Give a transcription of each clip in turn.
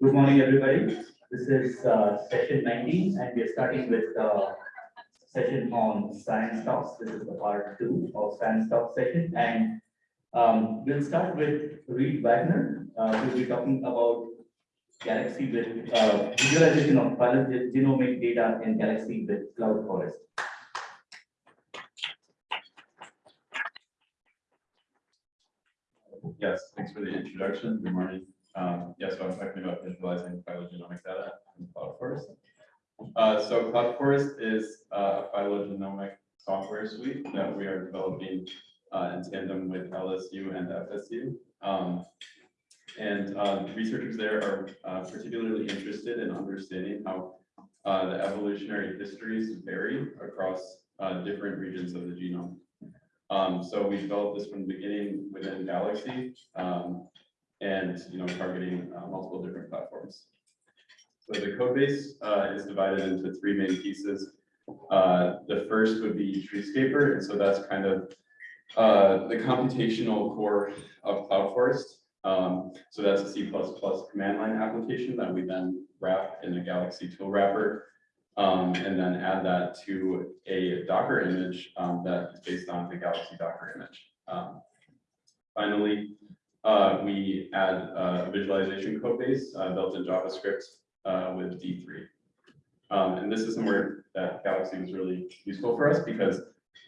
Good morning, everybody. This is uh, session 19, and we are starting with uh, session on science talks. This is the part two of science talk session, and um, we'll start with Reed Wagner. Uh, We'll be talking about Galaxy with uh, visualization of phylogenomic data in Galaxy with Cloud Forest. Yes, thanks for the introduction. Good morning. Um, yes, so I'm talking about visualizing phylogenomic data in Cloud Forest. Uh, so Cloud Forest is a phylogenomic software suite that we are developing uh, in tandem with LSU and FSU. Um, and uh, researchers there are uh, particularly interested in understanding how uh, the evolutionary histories vary across different regions of the genome. Um, so we developed this from the beginning within Galaxy, um, and, you know, targeting uh, multiple different platforms. So the code base, uh, is divided into three main pieces. Uh, the first would be Treescaper, and so that's kind of, uh, the computational core of Cloud Forest. Um, so that's a C++ command line application that we then wrap in a Galaxy tool wrapper um, and then add that to a Docker image um, that is based on the Galaxy Docker image. Um, finally, uh, we add uh, a visualization code base uh, built in JavaScript uh, with D3. Um, and this is somewhere that Galaxy was really useful for us because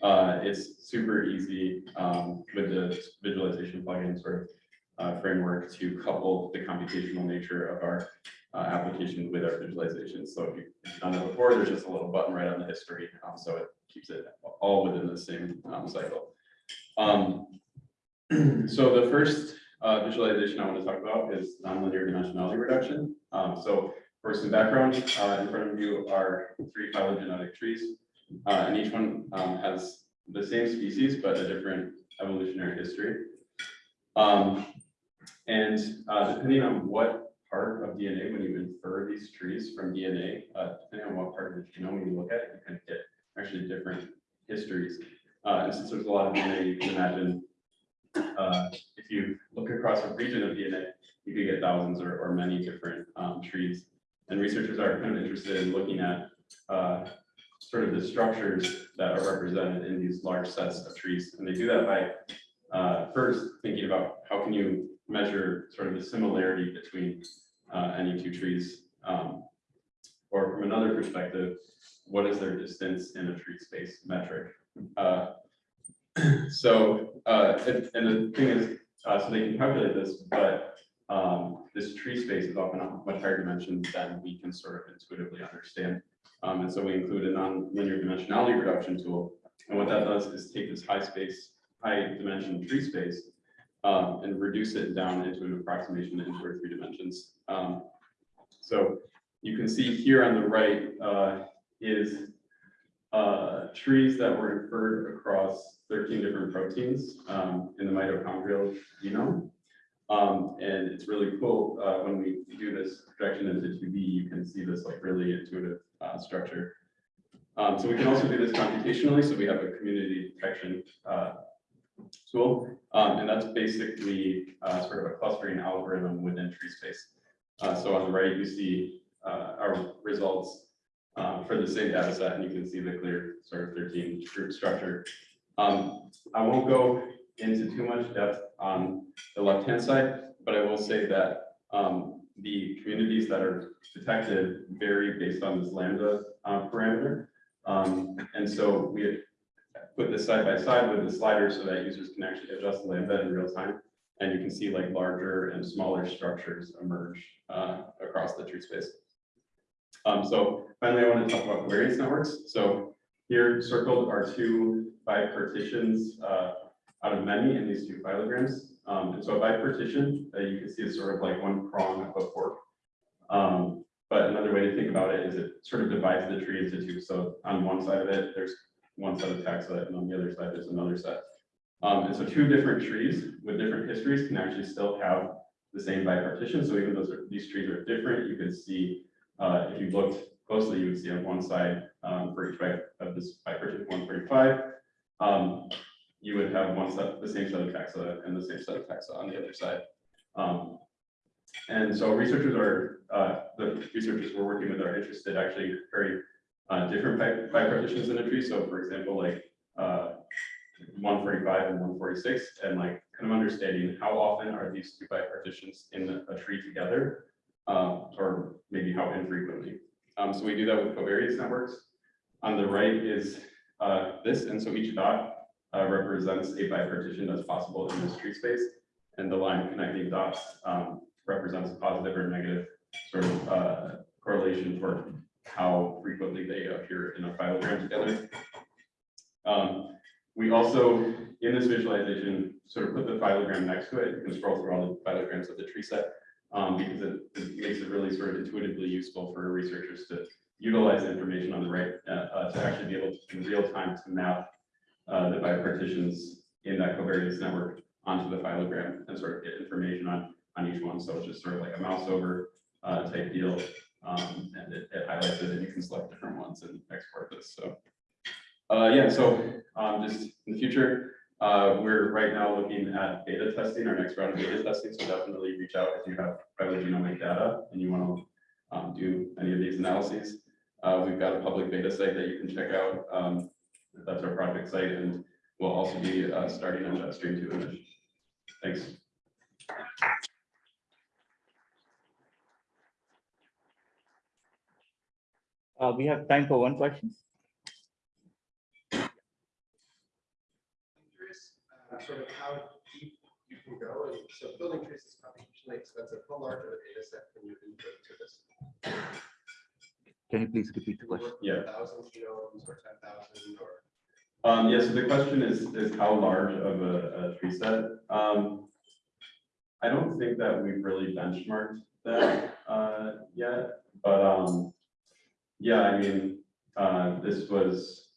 uh, it's super easy um, with the visualization plugin sort of framework to couple the computational nature of our application with our visualization. So if you've done that before, there's just a little button right on the history. Um, so it keeps it all within the same um, cycle. Um, so the first uh, visualization I want to talk about is nonlinear dimensionality reduction. Um, so for some background, uh, in front of you are three phylogenetic trees, uh, and each one um, has the same species but a different evolutionary history. Um, and uh, depending on what part of DNA, when you infer these trees from DNA, uh, depending on what part of the genome you look at, you can get actually different histories. Uh, and since there's a lot of DNA, you can imagine uh, if you look across a region of DNA, you could get thousands or, or many different um, trees. And researchers are kind of interested in looking at uh, sort of the structures that are represented in these large sets of trees. And they do that by uh, first thinking about how can you measure sort of the similarity between uh, any two trees. Um, or from another perspective, what is their distance in a tree space metric? So, uh, and, and the thing is, uh, so they can calculate this, but um, this tree space is often much higher dimension than we can sort of intuitively understand. Um, and so we include a non-linear dimensionality reduction tool. And what that does is take this high space, high dimension tree space um, and reduce it down into an approximation into our three dimensions. Um, so you can see here on the right uh, is uh, trees that were inferred across 13 different proteins um, in the mitochondrial genome. Um, and it's really cool uh, when we do this projection into 2D, you can see this like really intuitive uh, structure. Um, so we can also do this computationally. So we have a community detection uh, tool, um, and that's basically uh, sort of a clustering algorithm within tree space. Uh, so on the right, you see our results um, for the same data set, and you can see the clear sort of 13 group structure. Um, I won't go into too much depth on the left-hand side, but I will say that um, the communities that are detected vary based on this lambda uh, parameter. Um, and so we put this side by side with the slider so that users can actually adjust the lambda in real time. And you can see like larger and smaller structures emerge uh, across the tree space. Um, so finally, I want to talk about covariance networks. So here circled are two bipartitions uh, out of many in these two phylograms. Um, and so a bipartition that you can see is sort of like one prong of a fork. Um, but another way to think about it is it sort of divides the tree into two. So on one side of it, there's one set of taxa, and on the other side, there's another set. Um, and so two different trees with different histories can actually still have the same bipartition. So even though these trees are different, you can see uh, if you looked closely, you would see on one side um, for each byte of this bipartition 145, um, you would have one set, the same set of taxa and the same set of taxa on the other side. Um, and so researchers are, uh, the researchers we're working with are interested actually very uh, different bi- bipartitions in a tree. So for example, like uh, one forty-five and one forty-six, and like kind of understanding how often are these two bipartitions in a tree together? Um, or maybe how infrequently. Um, so we do that with covariance networks. On the right is uh, this, and so each dot uh, represents a bipartition that's possible in this tree space. And the line connecting dots um, represents a positive or negative sort of uh, correlation for how frequently they appear in a phylogram together. Um, we also, in this visualization, sort of put the phylogram next to it. You can scroll through all the phylograms of the tree set um, because it, it makes it really sort of intuitively useful for researchers to utilize information on the right uh, uh, to actually be able to, in real time to map uh, the bipartitions in that covariance network onto the phylogram and sort of get information on, on each one. So it's just sort of like a mouse over uh, type deal. Um, and it, it highlights it and you can select different ones and export this. So uh, yeah, so um, just in the future, uh, we're right now looking at beta testing, our next round of beta testing, so definitely reach out if you have phylogenomic data and you want to um, do any of these analyses. Uh, we've got a public beta site that you can check out. Um, that's our project site, and we'll also be uh, starting a JetStream 2 image. Thanks. Uh, we have time for one question. Uh, sort of how deep you can go, and so building trees is computationally expensive, how large of a data set can you input to this? Can you please repeat the question? Yeah. Thousand genomes or ten thousand or? Um, yeah, so the question is, is how large of a, a tree set? Um, I don't think that we've really benchmarked that, uh, yet, but, um, yeah, I mean, uh, this was,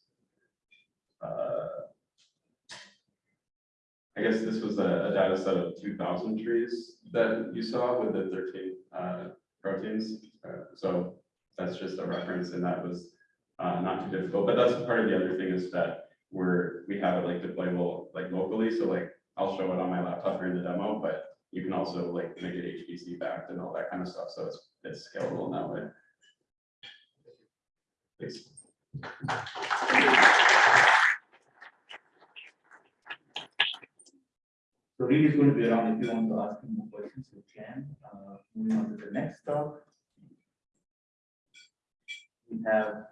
I guess this was a, a data set of two thousand trees that you saw with the thirteen, uh, proteins. Uh, So that's just a reference and that was, uh, not too difficult, but that's part of the other thing is that we're, we have it like deployable like locally, so like I'll show it on my laptop during the demo, but you can also like make it HPC backed and all that kind of stuff, so it's, it's scalable in that way. Thanks. So Reed is going to be around if you want to ask him more questions, you can. Uh, moving on to the next talk. We have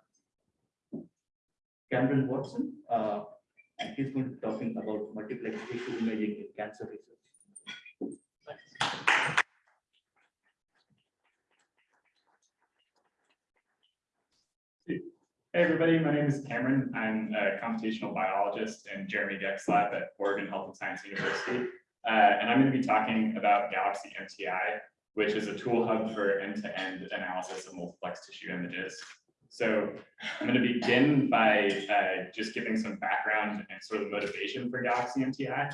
Cameron Watson, uh, and he's going to be talking about multiplex tissue imaging in cancer research. Hey, everybody, my name is Cameron. I'm a computational biologist in Jeremy Goecks' lab at Oregon Health and Science University. Uh, and I'm going to be talking about Galaxy MTI, which is a tool hub for end-to-end analysis of multiplex tissue images. So I'm going to begin by uh, just giving some background and sort of motivation for Galaxy MTI.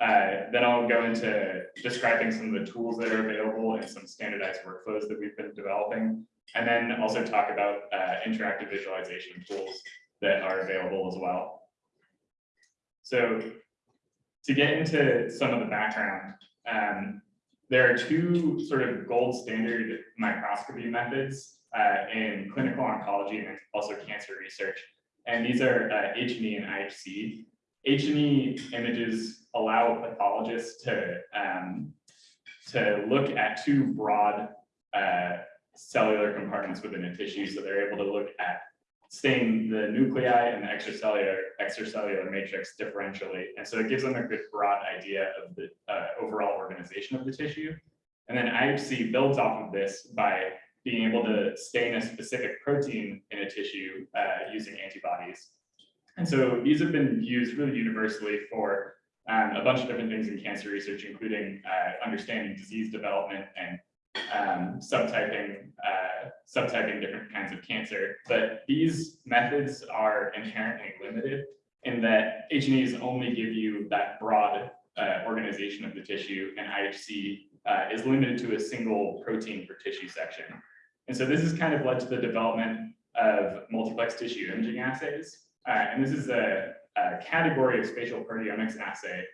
Uh, then I'll go into describing some of the tools that are available and some standardized workflows that we've been developing. And then also talk about uh, interactive visualization tools that are available as well. So to get into some of the background, um, there are two sort of gold standard microscopy methods uh, in clinical oncology and also cancer research. And these are uh, H&E and IHC. H&E images allow pathologists to, um, to look at two broad uh, cellular compartments within a tissue. So they're able to look at staining the nuclei and the extracellular extracellular matrix differentially. And so it gives them a good broad idea of the uh, overall organization of the tissue. And then IHC builds off of this by being able to stain a specific protein in a tissue uh, using antibodies. And so these have been used really universally for um, a bunch of different things in cancer research, including uh, understanding disease development and um, subtyping, uh, subtyping different kinds of cancer. But these methods are inherently limited in that H&Es only give you that broad uh, organization of the tissue and IHC uh, is limited to a single protein per tissue section. And so this has kind of led to the development of multiplex tissue imaging assays. Uh, and this is a, a category of spatial proteomics assay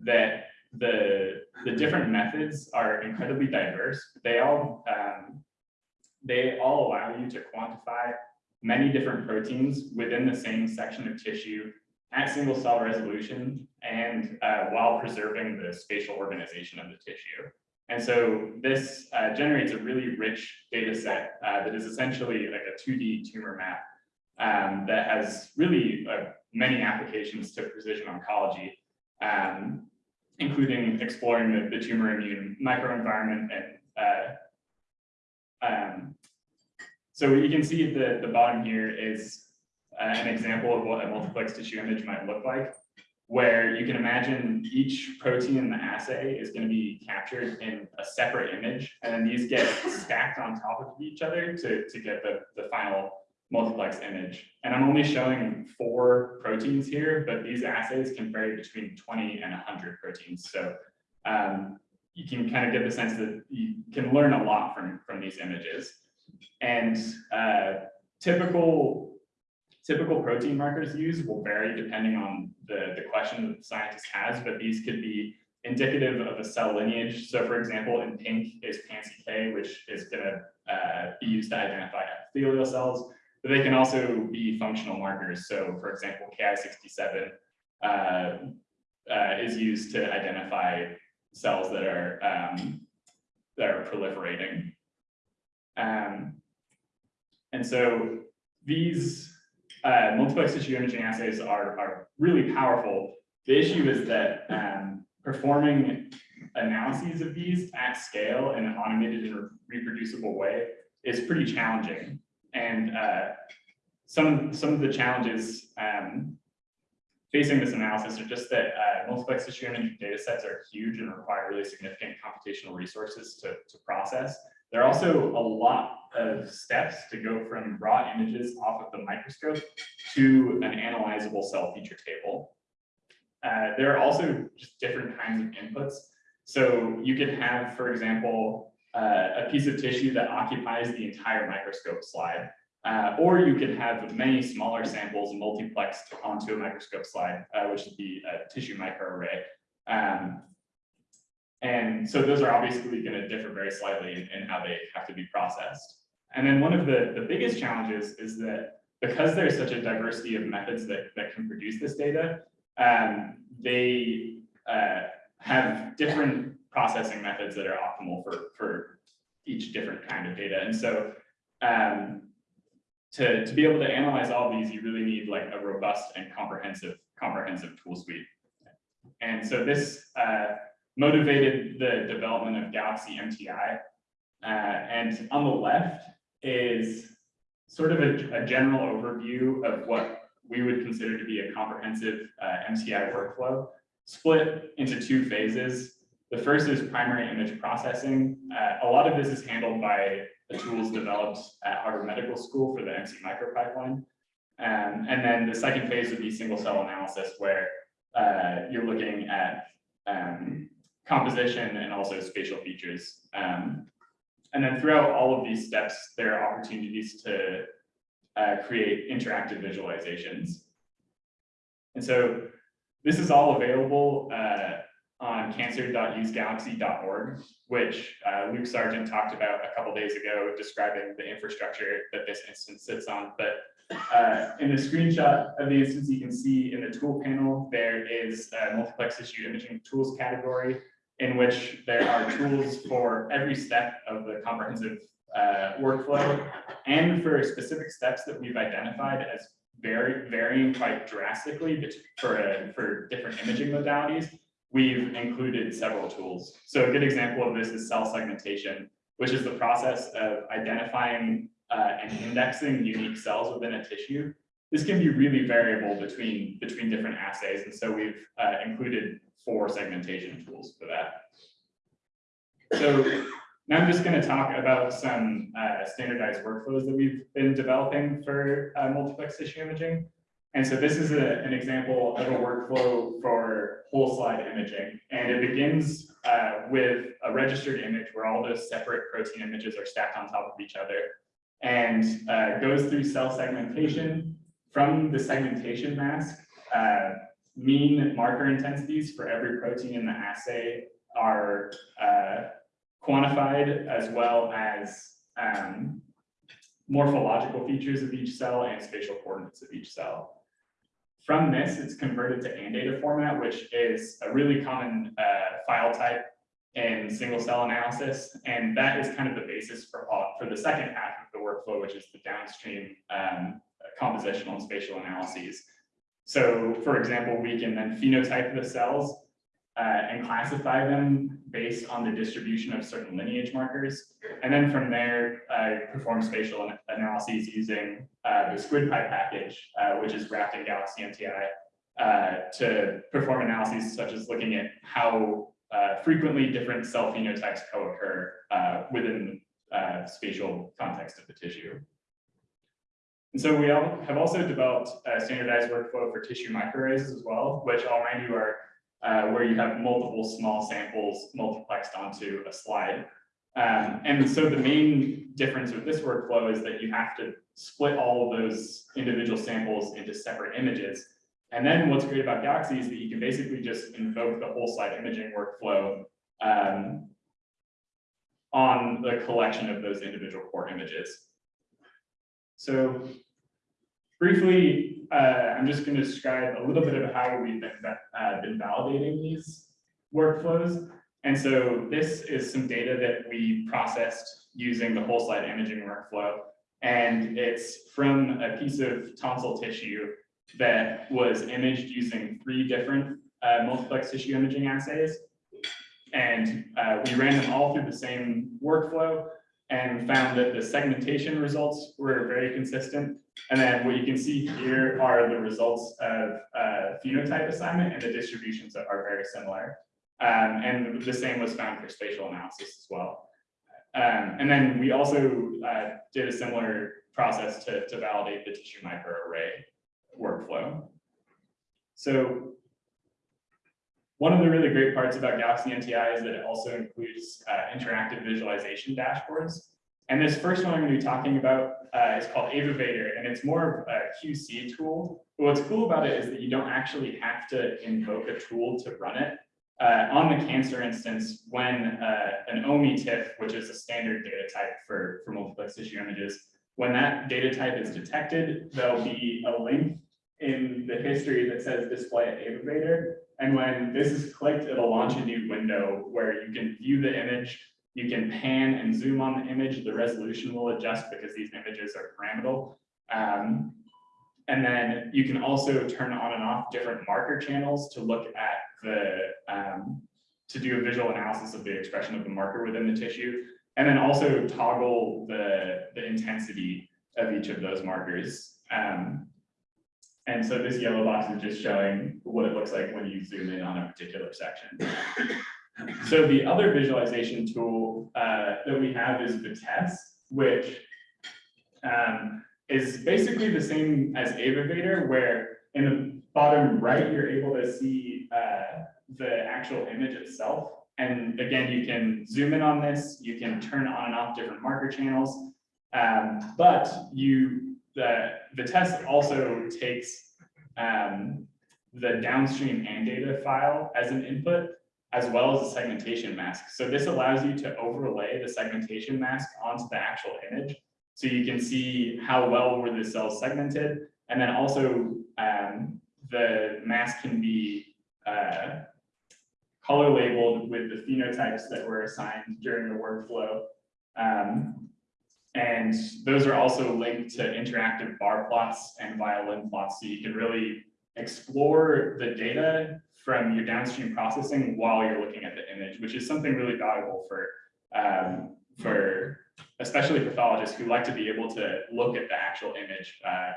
that the the different methods are incredibly diverse. They all, um, they all allow you to quantify many different proteins within the same section of tissue at single cell resolution and uh, while preserving the spatial organization of the tissue. And so this uh, generates a really rich data set uh, that is essentially like a 2D tumor map um, that has really uh, many applications to precision oncology, um, including exploring the, the tumor immune microenvironment and uh, um, so you can see the, the bottom here is uh, an example of what a multiplex tissue image might look like, where you can imagine each protein in the assay is going to be captured in a separate image, and then these get stacked on top of each other to, to get the, the final multiplex image. And I'm only showing four proteins here, but these assays can vary between 20 and 100 proteins. So um, you can kind of get the sense that you can learn a lot from, from these images. And uh, typical, typical protein markers used will vary depending on the, the question that the scientist has, but these could be indicative of a cell lineage. So for example, in pink is PanCK, which is going to uh, be used to identify epithelial cells, but they can also be functional markers. So for example, Ki67 uh, uh, is used to identify cells that are um, that are proliferating. Um, and so these uh, multiplex tissue imaging assays are, are really powerful. The issue is that um, performing analyses of these at scale in an automated and reproducible way is pretty challenging. And uh, some, some of the challenges um, facing this analysis are just that uh, multiplex tissue imaging data sets are huge and require really significant computational resources to, to process. There are also a lot of steps to go from raw images off of the microscope to an analyzable cell feature table. Uh, there are also just different kinds of inputs. So you could have, for example, uh, a piece of tissue that occupies the entire microscope slide. Uh, or you could have many smaller samples multiplexed onto a microscope slide, uh, which would be a tissue microarray. Um, and so those are obviously going to differ very slightly in, in, how they have to be processed. And then one of the, the biggest challenges is that because there's such a diversity of methods that, that can produce this data, um, they uh, have different processing methods that are optimal for, for each different kind of data. And so um, to, to be able to analyze all these, you really need like a robust and comprehensive, comprehensive tool suite. And so this uh, motivated the development of Galaxy MTI. Uh, and on the left is sort of a, a, general overview of what we would consider to be a comprehensive uh, MTI workflow, split into two phases. The first is primary image processing. Uh, a lot of this is handled by the tools developed at Harvard Medical School for the MCMICRO pipeline. Um, and then the second phase would be single cell analysis where uh, you're looking at um, composition and also spatial features. Um, and then throughout all of these steps, there are opportunities to uh, create interactive visualizations. And so this is all available uh, on cancer.usegalaxy.org, which uh, Luke Sargent talked about a couple days ago, describing the infrastructure that this instance sits on. But uh, in the screenshot of the instance, you can see in the tool panel, there is a multiplex tissue imaging tools category in which there are tools for every step of the comprehensive uh, workflow and for specific steps that we've identified as very varying quite drastically for, uh, for different imaging modalities, we've included several tools. So a good example of this is cell segmentation, which is the process of identifying uh, and indexing unique cells within a tissue. This can be really variable between, between different assays, and so we've uh, included four segmentation tools for that. So now I'm just going to talk about some uh, standardized workflows that we've been developing for uh, multiplex tissue imaging. And so this is a, an example of a workflow for whole slide imaging. And it begins uh, with a registered image where all those separate protein images are stacked on top of each other and uh, goes through cell segmentation. From the segmentation mask, uh, mean marker intensities for every protein in the assay are uh, quantified as well as um, morphological features of each cell and spatial coordinates of each cell. From this, it's converted to AnnData format, which is a really common uh, file type in single cell analysis. And that is kind of the basis for, all- for the second half of the workflow, which is the downstream um, compositional and spatial analyses. So for example, we can then phenotype the cells uh, and classify them based on the distribution of certain lineage markers. And then from there, I perform spatial analyses using uh, the SquidPy package, uh, which is wrapped in Galaxy MTI, uh, to perform analyses such as looking at how uh, frequently different cell phenotypes co-occur uh, within uh, spatial context of the tissue. And so we have also developed a standardized workflow for tissue microarrays as well, which I'll remind you are uh, where you have multiple small samples multiplexed onto a slide. Um, and so the main difference with this workflow is that you have to split all of those individual samples into separate images. And then what's great about Galaxy is that you can basically just invoke the whole slide imaging workflow um, on the collection of those individual core images. So briefly, uh, I'm just going to describe a little bit of how we've been, uh, been validating these workflows. And so this is some data that we processed using the whole slide imaging workflow. And it's from a piece of tonsil tissue that was imaged using three different uh, multiplex tissue imaging assays. And uh, we ran them all through the same workflow and found that the segmentation results were very consistent. And then what you can see here are the results of uh, phenotype assignment and the distributions that are very similar. Um, and the same was found for spatial analysis as well. Um, and then we also uh, did a similar process to, to validate the tissue microarray workflow. So one of the really great parts about Galaxy MTI is that it also includes uh, interactive visualization dashboards. And this first one I'm going to be talking about uh, is called Avivator, and it's more of a QC tool. But what's cool about it is that you don't actually have to invoke a tool to run it. Uh, on the cancer instance, when uh, an OME-TIFF, which is a standard data type for, for multiplex tissue images, when that data type is detected, there'll be a link in the history that says display at Avivator. And when this is clicked, it'll launch a new window where you can view the image, you can pan and zoom on the image, the resolution will adjust because these images are pyramidal. Um, and then you can also turn on and off different marker channels to look at the, um, to do a visual analysis of the expression of the marker within the tissue. And then also toggle the, the intensity of each of those markers. Um, and so this yellow box is just showing what it looks like when you zoom in on a particular section. So the other visualization tool uh, that we have is Vitessce, which um, is basically the same as Avivator, where in the bottom right, you're able to see uh, the actual image itself. And again, you can zoom in on this, you can turn on and off different marker channels. Um, but you, the, the test also takes um, the downstream AnnData file as an input, as well as a segmentation mask. So this allows you to overlay the segmentation mask onto the actual image. So you can see how well were the cells segmented. And then also um, the mask can be uh, color labeled with the phenotypes that were assigned during the workflow. Um, and those are also linked to interactive bar plots and violin plots. So you can really explore the data from your downstream processing while you're looking at the image, which is something really valuable for, um, for especially pathologists who like to be able to look at the actual image uh,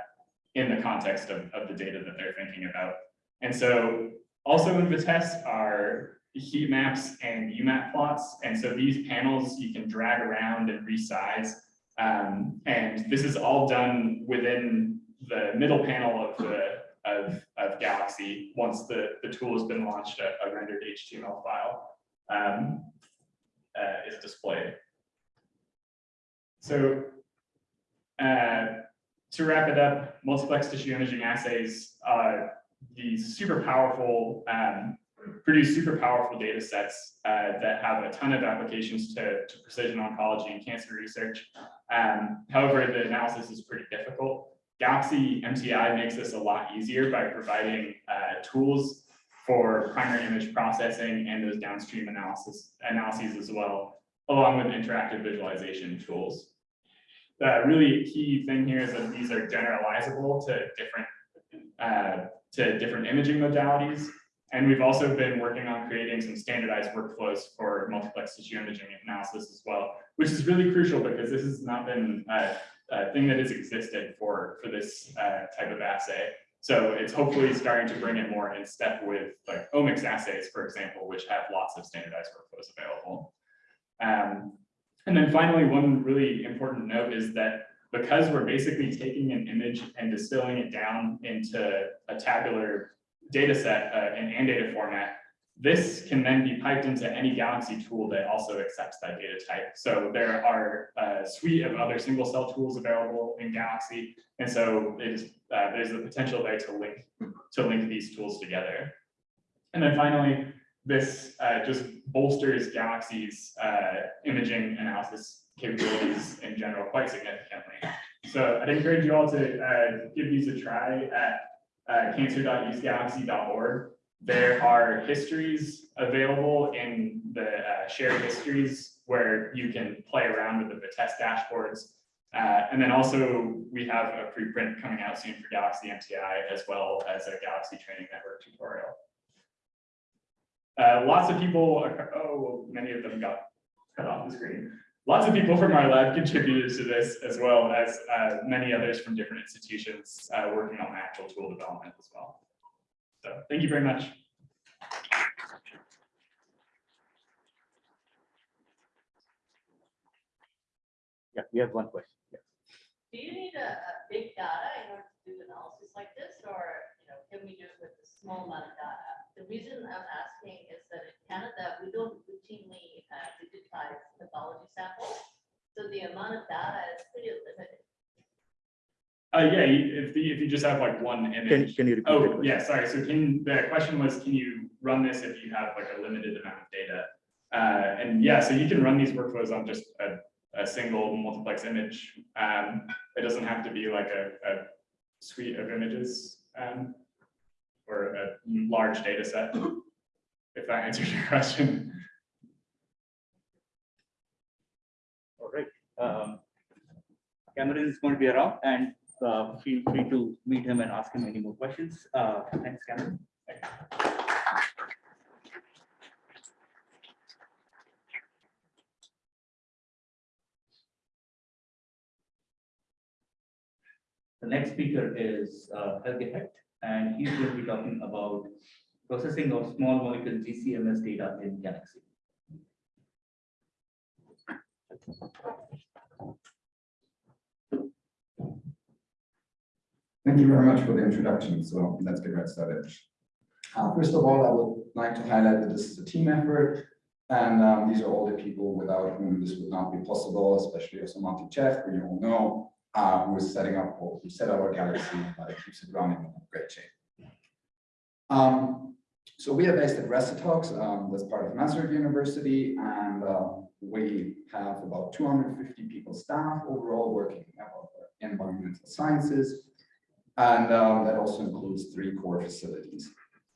in the context of, of the data that they're thinking about. And so also in Vitessce are heat maps and UMAP plots. And so these panels you can drag around and resize. Um, and this is all done within the middle panel of the of, of Galaxy once the, the tool has been launched, a, a rendered HTML file um, uh, is displayed. So uh, to wrap it up, multiplex tissue imaging assays are these super powerful um, produce super powerful data sets uh, that have a ton of applications to, to precision oncology and cancer research. Um, however, the analysis is pretty difficult. Galaxy MTI makes this a lot easier by providing uh, tools for primary image processing and those downstream analysis analyses as well, along with interactive visualization tools. The really key thing here is that these are generalizable to different uh, to different imaging modalities. And we've also been working on creating some standardized workflows for multiplex tissue imaging analysis as well, which is really crucial because this has not been a, a thing that has existed for, for this uh, type of assay. So it's hopefully starting to bring it more in step with like omics assays, for example, which have lots of standardized workflows available. Um, and then finally, one really important note is that because we're basically taking an image and distilling it down into a tabular data set uh, in AnnData format, this can then be piped into any Galaxy tool that also accepts that data type. So there are a suite of other single cell tools available in Galaxy. And so it is, uh, there's the potential there to link, to link these tools together. And then finally, this uh, just bolsters Galaxy's uh, imaging analysis capabilities in general quite significantly. So I'd encourage you all to uh, give these a try at uh, cancer.usegalaxy.org. There are histories available in the uh, shared histories where you can play around with the test dashboards. Uh, and then also we have a preprint coming out soon for Galaxy MTI as well as a Galaxy Training Network tutorial. Uh, lots of people, are, oh, many of them got cut off the screen. Lots of people from our lab contributed to this as well as uh, many others from different institutions uh, working on actual tool development as well. So thank you very much. Yeah, we have one question. Yeah. Do you need a, a big data in order to do analysis like this, or, you know, can we do it with a small amount of data? The reason I'm asking is that in Canada, we don't routinely uh, digitize pathology samples. So the amount of data is pretty limited. Uh, yeah, if the, if you just have like one image. can you repeat? the Oh, question? yeah, sorry. So can, the question was, can you run this if you have like a limited amount of data? Uh, and yeah, so you can run these workflows on just a, a single multiplex image. Um, it doesn't have to be like a, a suite of images, um, or a large data set. If that answers your question. All right. Um, Cameron is going to be around and uh, feel free to meet him and ask him any more questions. Uh, Thanks, Cameron. The next speaker is uh, Helge Hecht, and he's going to be talking about processing of small molecule GCMS data in Galaxy. Thank you very much for the introduction. So let's get right started. Uh, first of all, I would like to highlight that this is a team effort. And um, these are all the people without whom this would not be possible, especially also Monty Jeff, who you all know, uh, who is setting up, who set up our galaxy, uh, keeps it running in great shape. Um, so we are based at RECETOX, um, that's part of Masaryk University, and uh, we have about 250 people staff overall working in environmental sciences. And um, that also includes three core facilities.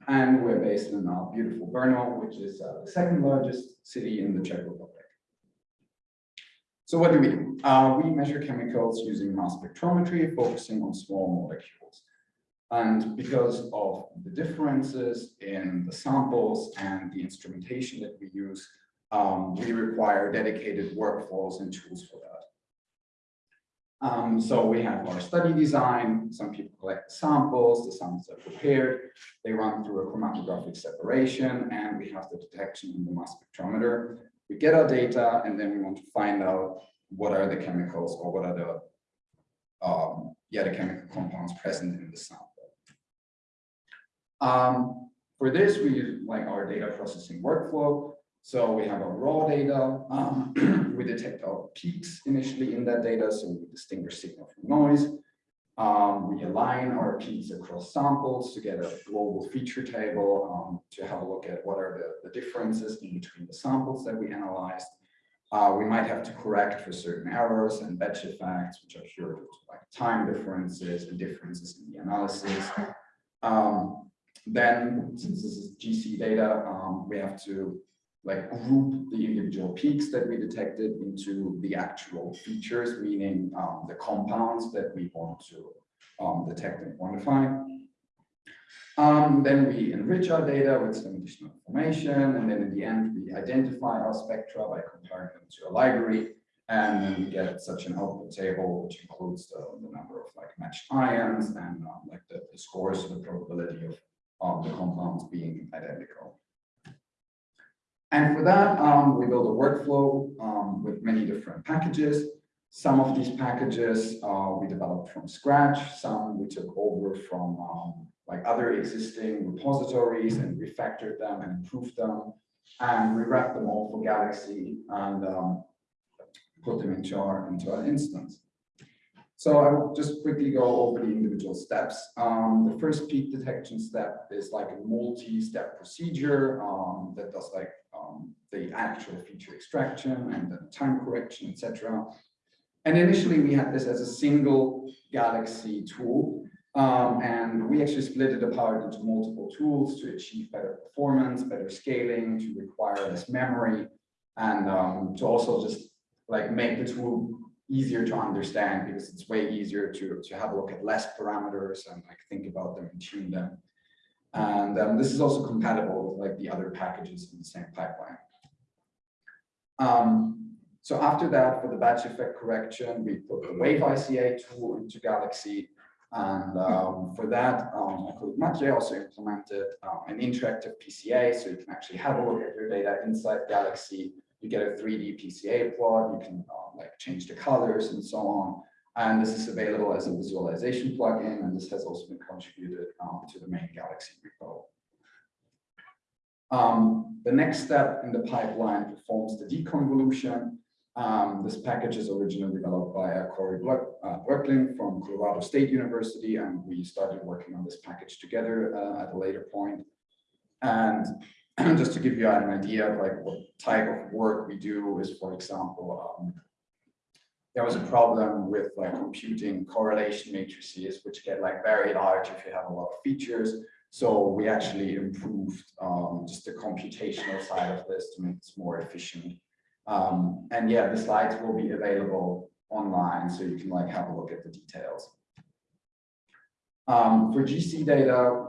And we're based in uh, beautiful Brno, which is uh, the second largest city in the Czech Republic. So what do we do? Uh, we measure chemicals using mass spectrometry, focusing on small molecules. And because of the differences in the samples and the instrumentation that we use, um, we require dedicated workflows and tools for that. Um, so we have our study design, some people collect samples, the samples are prepared, they run through a chromatographic separation, and we have the detection in the mass spectrometer. We get our data, and then we want to find out what are the chemicals or what are the, um, yeah, the chemical compounds present in the sample. Um, for this, we use like our data processing workflow. So we have our raw data. Um, we detect our peaks initially in that data, so we distinguish signal from noise. Um, we align our peaks across samples to get a global feature table, um, to have a look at what are the, the differences in between the samples that we analyzed. Uh, we might have to correct for certain errors and batch effects, which are sure to like time differences and differences in the analysis. Um, then, since this is GC data, um, we have to like group the individual peaks that we detected into the actual features, meaning um, the compounds that we want to um, detect and quantify. Um, then we enrich our data with some additional information, and then in the end, we identify our spectra by comparing them to a library, and then we get such an output table, which includes the, the number of like matched ions and um, like the, the scores, the probability of the compounds being identical. And for that, um, we build a workflow um, with many different packages. Some of these packages uh, we developed from scratch. Some we took over from um, like other existing repositories and refactored them and improved them. And we wrapped them all for Galaxy and um, put them into our into our instance. So I will just quickly go over the individual steps. Um, the first peak detection step is like a multi-step procedure um, that does like um, the actual feature extraction and the time correction, etc. And initially we had this as a single Galaxy tool. Um, and we actually split it apart into multiple tools to achieve better performance, better scaling, to require less memory, and um, to also just like make the tool easier to understand because it's way easier to, to have a look at less parameters and like think about them and tune them. And um, this is also compatible with like the other packages in the same pipeline. Um, so after that, for the batch effect correction, we put the WaveICA tool into Galaxy. And um, for that, um, my colleague Mathieu also implemented uh, an interactive PCA, so you can actually have a look at your data inside Galaxy you get a 3D PCA plot, you can uh, like change the colors and so on. And this is available as a visualization plugin, and this has also been contributed um, to the main Galaxy repo. Um, the next step in the pipeline performs the deconvolution. Um, this package is originally developed by uh, Corey Broeckling uh, from Colorado State University, and we started working on this package together uh, at a later point. And just to give you an idea of like what type of work we do is, for example, um, there was a problem with like computing correlation matrices, which get like very large if you have a lot of features. So we actually improved um, just the computational side of this to make this more efficient. Um, and yeah, the slides will be available online, so you can like have a look at the details. Um, for GC data,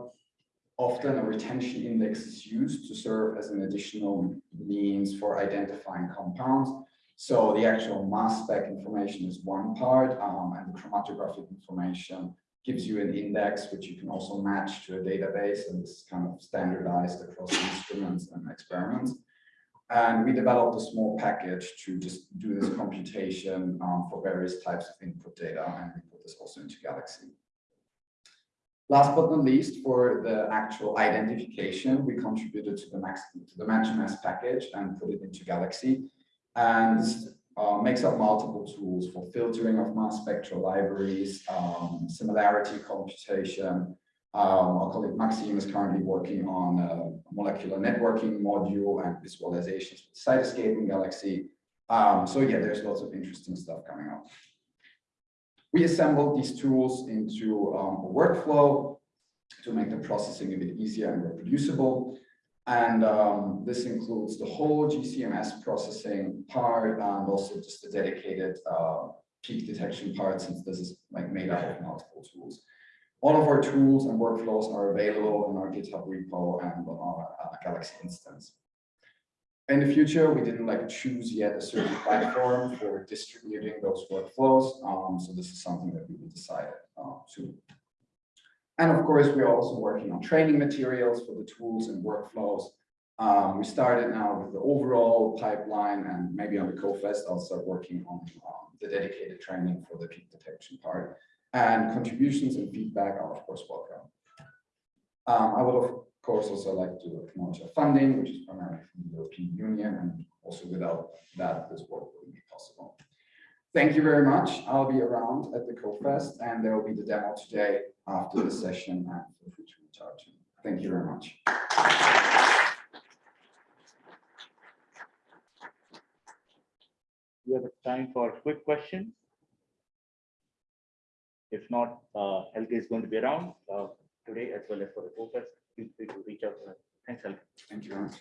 often a retention index is used to serve as an additional means for identifying compounds. So the actual mass spec information is one part, um, and the chromatographic information gives you an index which you can also match to a database and this is kind of standardized across instruments and experiments. And we developed a small package to just do this computation um, for various types of input data, and we put this also into Galaxy. Last but not least, for the actual identification, we contributed to the max to the MatchMS package and put it into Galaxy. And uh, makes up multiple tools for filtering of mass spectral libraries, um, similarity computation. Um, our colleague Maxime is currently working on a molecular networking module and visualizations with Cytoscape and Galaxy. Um, so yeah, there's lots of interesting stuff coming up. We assembled these tools into um, a workflow to make the processing a bit easier and reproducible. And um, this includes the whole GCMS processing part and also just the dedicated uh, peak detection part, since this is like made up of multiple tools. All of our tools and workflows are available in our GitHub repo and on our uh, Galaxy instance in the future, we didn't like choose yet a certain platform for distributing those workflows. Um, so this is something that we will decide uh, soon. And of course, we are also working on training materials for the tools and workflows. Um, we started now with the overall pipeline and maybe on the CoFest, I'll start working on um, the dedicated training for the peak detection part. And contributions and feedback are of course welcome. Um, I of course, also like to acknowledge our funding, which is primarily from the European Union, and also without that, this work wouldn't be possible. Thank you very much. I'll be around at the CoFest and there will be the demo today after the session and feel free to reach out to me. Thank you very much. We have time for quick questions. If not, uh, Helge is going to be around, uh, today as well as for the focus. Feel free to reach out to her. Thanks, Helge. Thank you very much.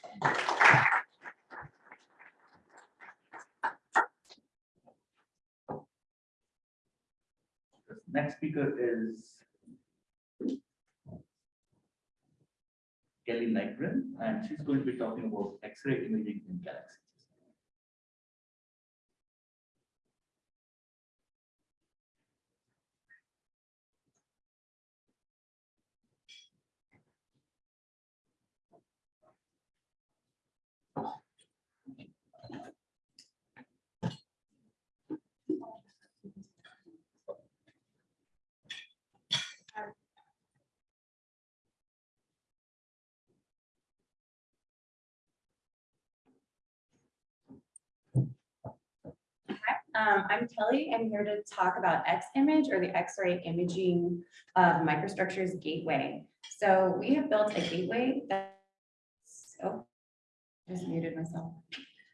The Next speaker is Kelly Nygren, and she's going to be talking about X-ray imaging in galaxies. Um, I'm Kelly. I'm here to talk about X-Image or the X-ray imaging of microstructures gateway. So we have built a gateway that, oh, just muted myself.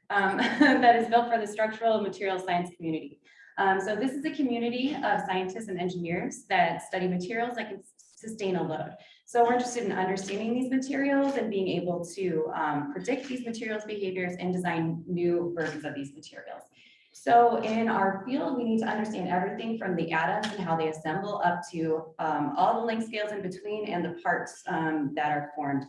Um, that is built for the structural and material science community. Um, so this is a community of scientists and engineers that study materials that can sustain a load. So we're interested in understanding these materials and being able to um, predict these materials behaviors and design new versions of these materials. So in our field, we need to understand everything from the atoms and how they assemble up to um, all the length scales in between and the parts um, that are formed.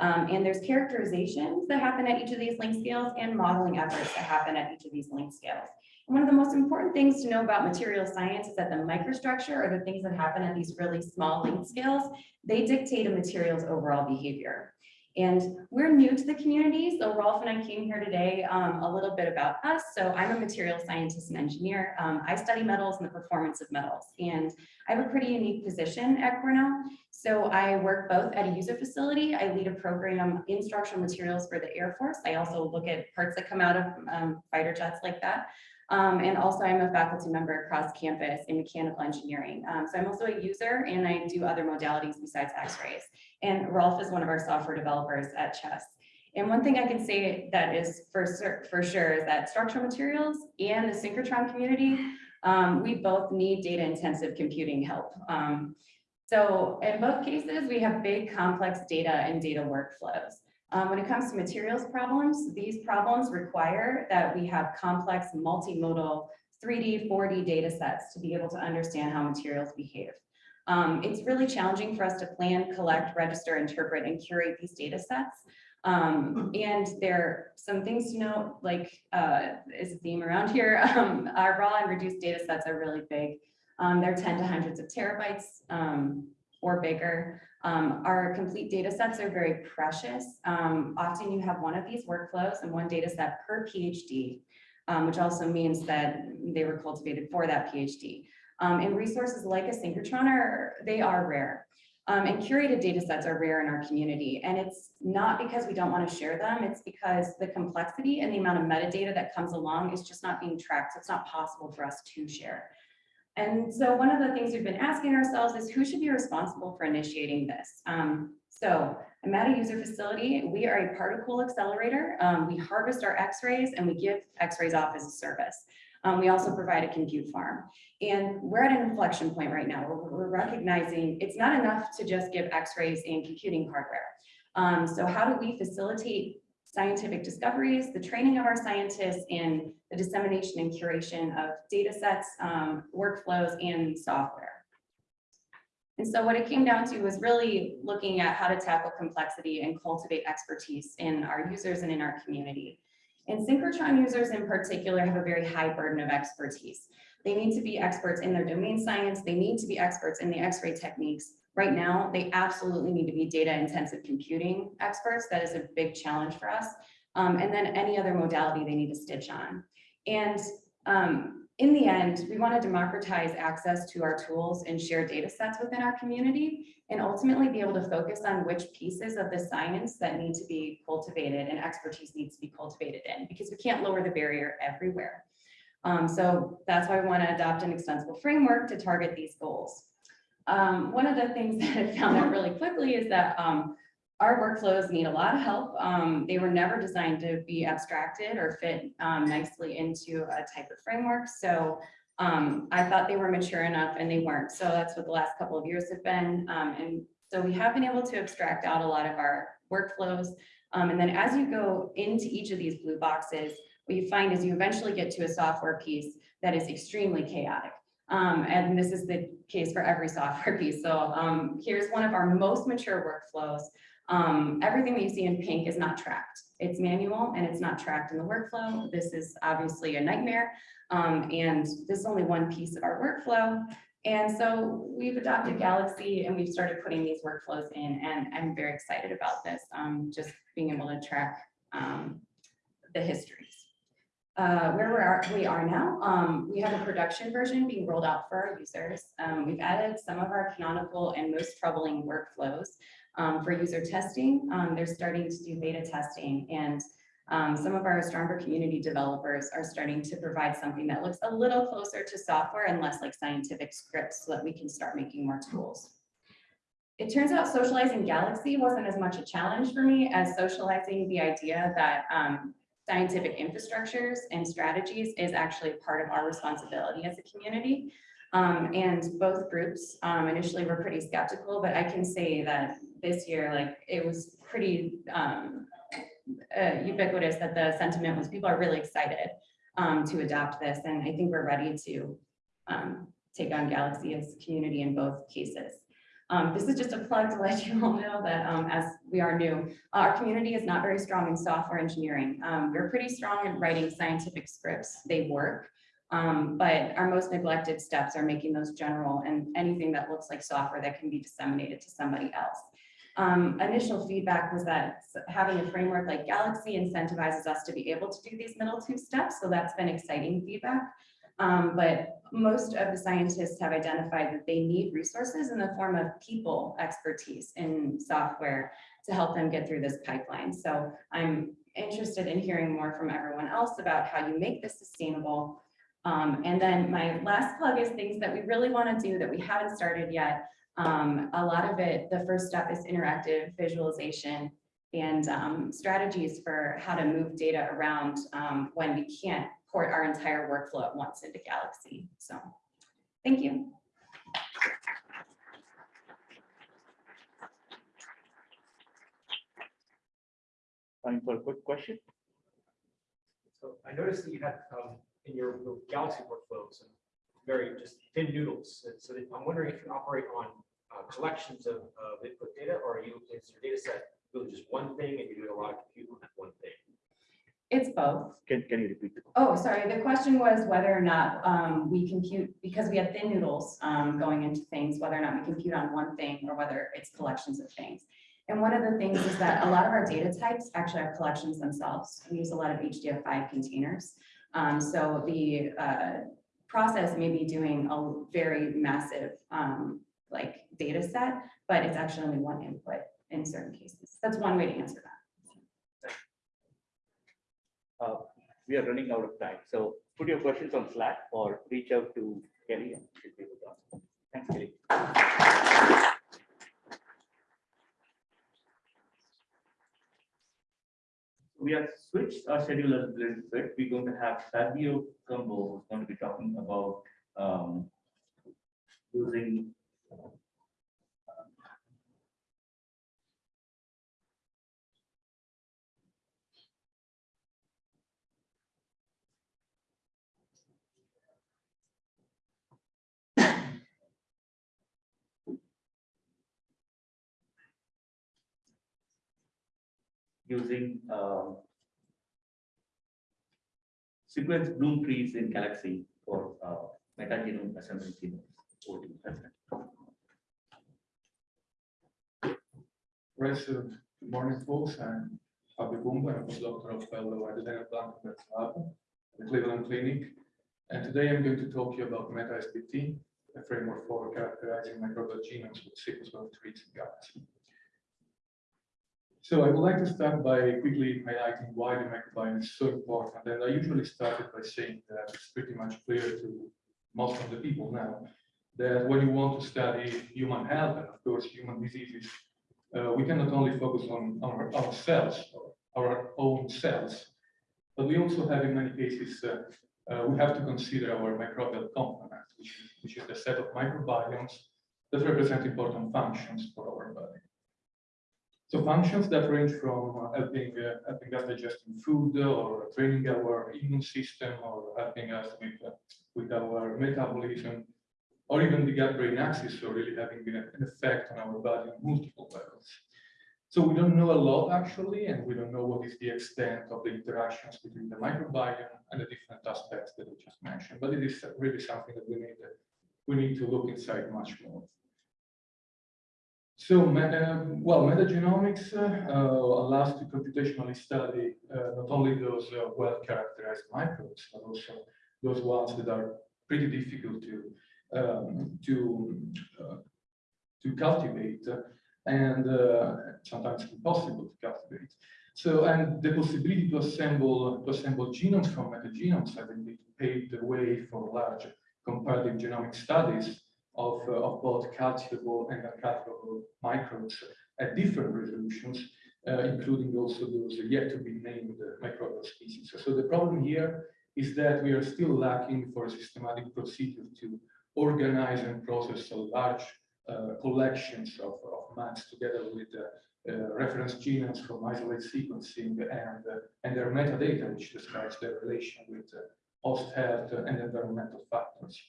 Um, and there's characterizations that happen at each of these length scales and modeling efforts that happen at each of these length scales. And one of the most important things to know about material science is that the microstructure or the things that happen at these really small length scales, they dictate a material's overall behavior. And we're new to the community, so Rolf and I came here today um, a little bit about us. So I'm a material scientist and engineer. Um, I study metals and the performance of metals, and I have a pretty unique position at Cornell. So I work both at a user facility. I lead a program in structural materials for the Air Force. I also look at parts that come out of um, fighter jets like that. Um, and also I'm a faculty member across campus in mechanical engineering. Um, so I'm also a user and I do other modalities besides x-rays. And Rolf is one of our software developers at CHESS. And one thing I can say that is for, for sure is that structural materials and the synchrotron community, um, we both need data intensive computing help. Um, so in both cases, we have big complex data and data workflows. Um, when it comes to materials problems, these problems require that we have complex multimodal 3D, 4D data sets to be able to understand how materials behave. Um, it's really challenging for us to plan, collect, register, interpret, and curate these data sets. Um, and there are some things to note, like uh, is a theme around here. Um, our raw and reduced data sets are really big. Um, they're 10 to hundreds of terabytes um, or bigger. Um, our complete data sets are very precious. Um, often you have one of these workflows and one data set per PhD, um, which also means that they were cultivated for that PhD. Um, and resources like a synchrotron are, they are rare. Um, and curated data sets are rare in our community. And it's not because we don't want to share them, it's because the complexity and the amount of metadata that comes along is just not being tracked. So it's not possible for us to share. And so one of the things we've been asking ourselves is who should be responsible for initiating this? Um, so I'm at a user facility. We are a particle accelerator. Um, we harvest our x-rays and we give x-rays off as a service. Um, we also provide a compute farm. And we're at an inflection point right now. We're, we're recognizing it's not enough to just give x-rays and computing hardware. Um, so how do we facilitate scientific discoveries, the training of our scientists, and the dissemination and curation of data sets, um, workflows, and software. And so what it came down to was really looking at how to tackle complexity and cultivate expertise in our users and in our community. And synchrotron users in particular have a very high burden of expertise. They need to be experts in their domain science. They need to be experts in the x-ray techniques. Right now, they absolutely need to be data intensive computing experts. That is a big challenge for us. Um, and then any other modality they need to stitch on. And um, in the end, we want to democratize access to our tools and share data sets within our community and ultimately be able to focus on which pieces of the science that need to be cultivated and expertise needs to be cultivated in because we can't lower the barrier everywhere. Um, so that's why we want to adopt an extensible framework to target these goals. Um, one of the things that I found out really quickly is that, um, our workflows need a lot of help. Um, they were never designed to be abstracted or fit, um, nicely into a type of framework. So, um, I thought they were mature enough and they weren't. So that's what the last couple of years have been. Um, and so we have been able to abstract out a lot of our workflows. Um, and then as you go into each of these blue boxes, what you find is you eventually get to a software piece that is extremely chaotic. Um, and this is the case for every software piece. So, um, here's one of our most mature workflows. Um, everything that you see in pink is not tracked. It's manual and it's not tracked in the workflow. This is obviously a nightmare. Um, and this is only one piece of our workflow. And so we've adopted Galaxy and we've started putting these workflows in and I'm very excited about this, um, just being able to track, um, the histories. Uh, where we are, we are now, um, we have a production version being rolled out for our users. Um, we've added some of our canonical and most troubling workflows. Um, for user testing, um, they're starting to do beta testing and um, some of our stronger community developers are starting to provide something that looks a little closer to software and less like scientific scripts so that we can start making more tools. It turns out socializing Galaxy wasn't as much a challenge for me as socializing the idea that um, scientific infrastructures and strategies is actually part of our responsibility as a community. Um, and both groups um, initially were pretty skeptical, but I can say that this year, like it was pretty um, uh, ubiquitous that the sentiment was people are really excited um, to adopt this. And I think we're ready to um, take on Galaxy as community in both cases. Um, this is just a plug to let you all know that um, as we are new, our community is not very strong in software engineering. Um, we're pretty strong in writing scientific scripts. They work. Um, but our most neglected steps are making those general and anything that looks like software that can be disseminated to somebody else. Um, initial feedback was that having a framework like Galaxy incentivizes us to be able to do these middle two steps. So that's been exciting feedback. Um, but most of the scientists have identified that they need resources in the form of people expertise in software to help them get through this pipeline. So I'm interested in hearing more from everyone else about how you make this sustainable. Um, and then my last plug is things that we really want to do that we haven't started yet. Um, a lot of it, the first step is interactive visualization and um, strategies for how to move data around um, when we can't port our entire workflow at once into Galaxy. So thank you. Time for a quick question? So I noticed that you had um, in your your Galaxy workflows very just thin noodles. So I'm wondering if you operate on collections of of input data or are you, is your data set really just one thing and you're doing a lot of compute on that one thing? It's both. Can, can you repeat the? question? Oh, sorry. The question was whether or not um, we compute, because we have thin noodles um, going into things, whether or not we compute on one thing or whether it's collections of things. And one of the things is that a lot of our data types actually are collections themselves. We use a lot of HDF5 containers. Um, so the uh, process may be doing a very massive um, like data set, but it's actually only one input in certain cases. That's one way to answer that. Uh, we are running out of time, so put your questions on Slack or reach out to Kelly and she'll be able to answer. Thanks, Kelly. We have switched our schedule a little bit. We're going to have Fabio Cumbo who's going to be talking about um, using using um, sequence bloom trees in Galaxy for uh, metagenome assembly genomes. President. Good morning, folks. I'm Fabio Cumbo, I'm a postdoctoral fellow at the Lab at Cleveland Clinic. And today I'm going to talk to you about MetaSBT, a framework for characterizing microbial genomes with sequence of trees and Galaxy. So I would like to start by quickly highlighting why the microbiome is so important. And I usually started by saying that it's pretty much clear to most of the people now that when you want to study human health and of course human diseases, uh, we cannot only focus on our, our cells, our own cells, but we also have in many cases, uh, uh, we have to consider our microbial complement, which is, which is the set of microbiomes that represent important functions for our body. So functions that range from uh, helping, uh, helping us digesting food or training our immune system or helping us with, uh, with our metabolism or even the gut-brain axis, so really having an effect on our body on multiple levels. So we don't know a lot actually, and we don't know what is the extent of the interactions between the microbiome and the different aspects that we just mentioned, but it is really something that we need, we need to look inside much more. So, well, metagenomics uh, allows to computationally study uh, not only those uh, well-characterized microbes, but also those ones that are pretty difficult to um, to uh, to cultivate and sometimes impossible to cultivate. So, and the possibility to assemble to assemble genomes from metagenomes, I think, paved the way for large comparative genomic studies of, uh, of both cultivable and uncultivable microbes at different resolutions, uh, including also those yet to be named microbial species. So the problem here is that we are still lacking for a systematic procedure to organize and process large uh, collections of, of maps together with uh, uh, reference genomes from isolate sequencing and, uh, and their metadata, which describes their relation with host health and environmental factors.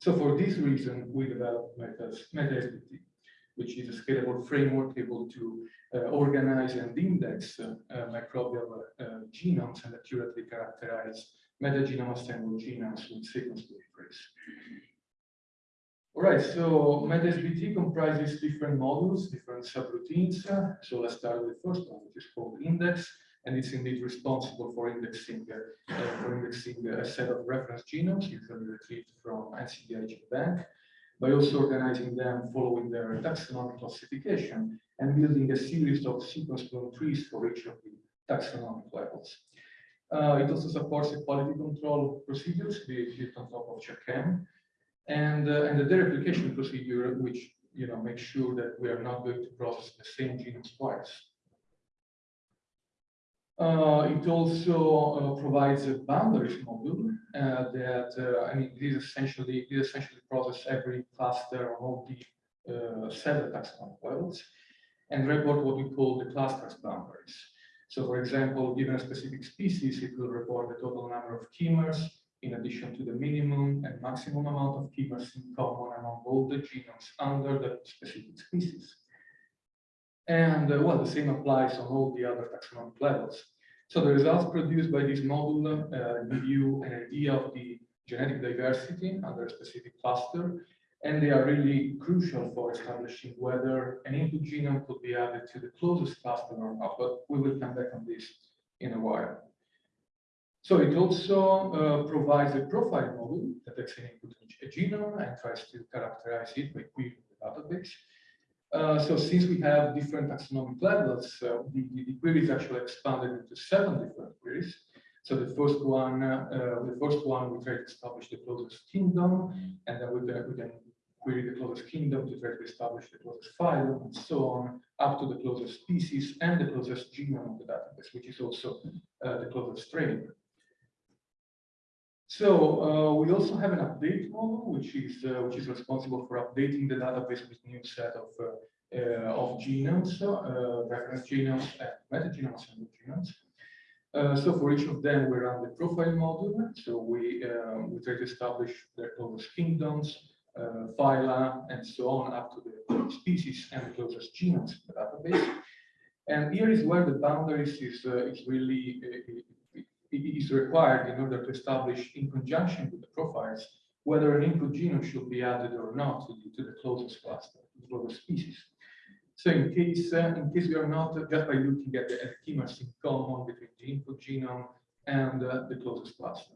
So for this reason, we developed Metas, MetaSBT, which is a scalable framework able to uh, organize and index uh, uh, microbial uh, genomes and accurately characterize metagenome assembled genomes with sequence deliveries. All right, so MetaSBT comprises different modules, different subroutines. So let's start with the first one, which is called index, and it's indeed responsible for indexing, uh, uh, for indexing a set of reference genomes, usually retrieved from NCBI Bank, by also organizing them following their taxonomic classification and building a series of sequence bloom trees for each of the taxonomic levels. Uh, it also supports the quality control procedures built on top of CheckM, and, uh, and the dereplication procedure, which you know makes sure that we are not going to process the same genomes twice. Uh, it also uh, provides a boundaries module uh, that I mean, it is essentially it essentially process every cluster of the uh, cell taxonomic levels and report what we call the clusters boundaries. So, for example, given a specific species, it will report the total number of k-mers in addition to the minimum and maximum amount of k-mers in common among all the genomes under the specific species. And uh, well, the same applies on all the other taxonomic levels. So the results produced by this model uh, give you an idea of the genetic diversity under a specific cluster, and they are really crucial for establishing whether an input genome could be added to the closest cluster or not, but we will come back on this in a while. So it also uh, provides a profile model that takes an input a genome and tries to characterize it by querying the database. Uh, so since we have different taxonomic levels, uh, the, the, query is actually expanded into seven different queries. So the first one, uh, the first one, we try to establish the closest kingdom, and then we we can query the closest kingdom to try to establish the closest phylum, and so on, up to the closest species and the closest genome of the database, which is also uh, the closest strain. So uh, we also have an update model, which is uh, which is responsible for updating the database with new set of uh, uh of genomes, uh, reference genomes, and metagenomes and genomes. Uh, so for each of them, we run the profile model. So we we try to establish their closest kingdoms, phyla, and so on, up to the species and the closest genomes in the database. And here is where the boundaries is is really is required in order to establish in conjunction with the profiles whether an input genome should be added or not to the, to the closest cluster, the closest species. So in case, uh, in case we are not, uh, just by looking at the, k-mers in common between the input genome and uh, the closest cluster.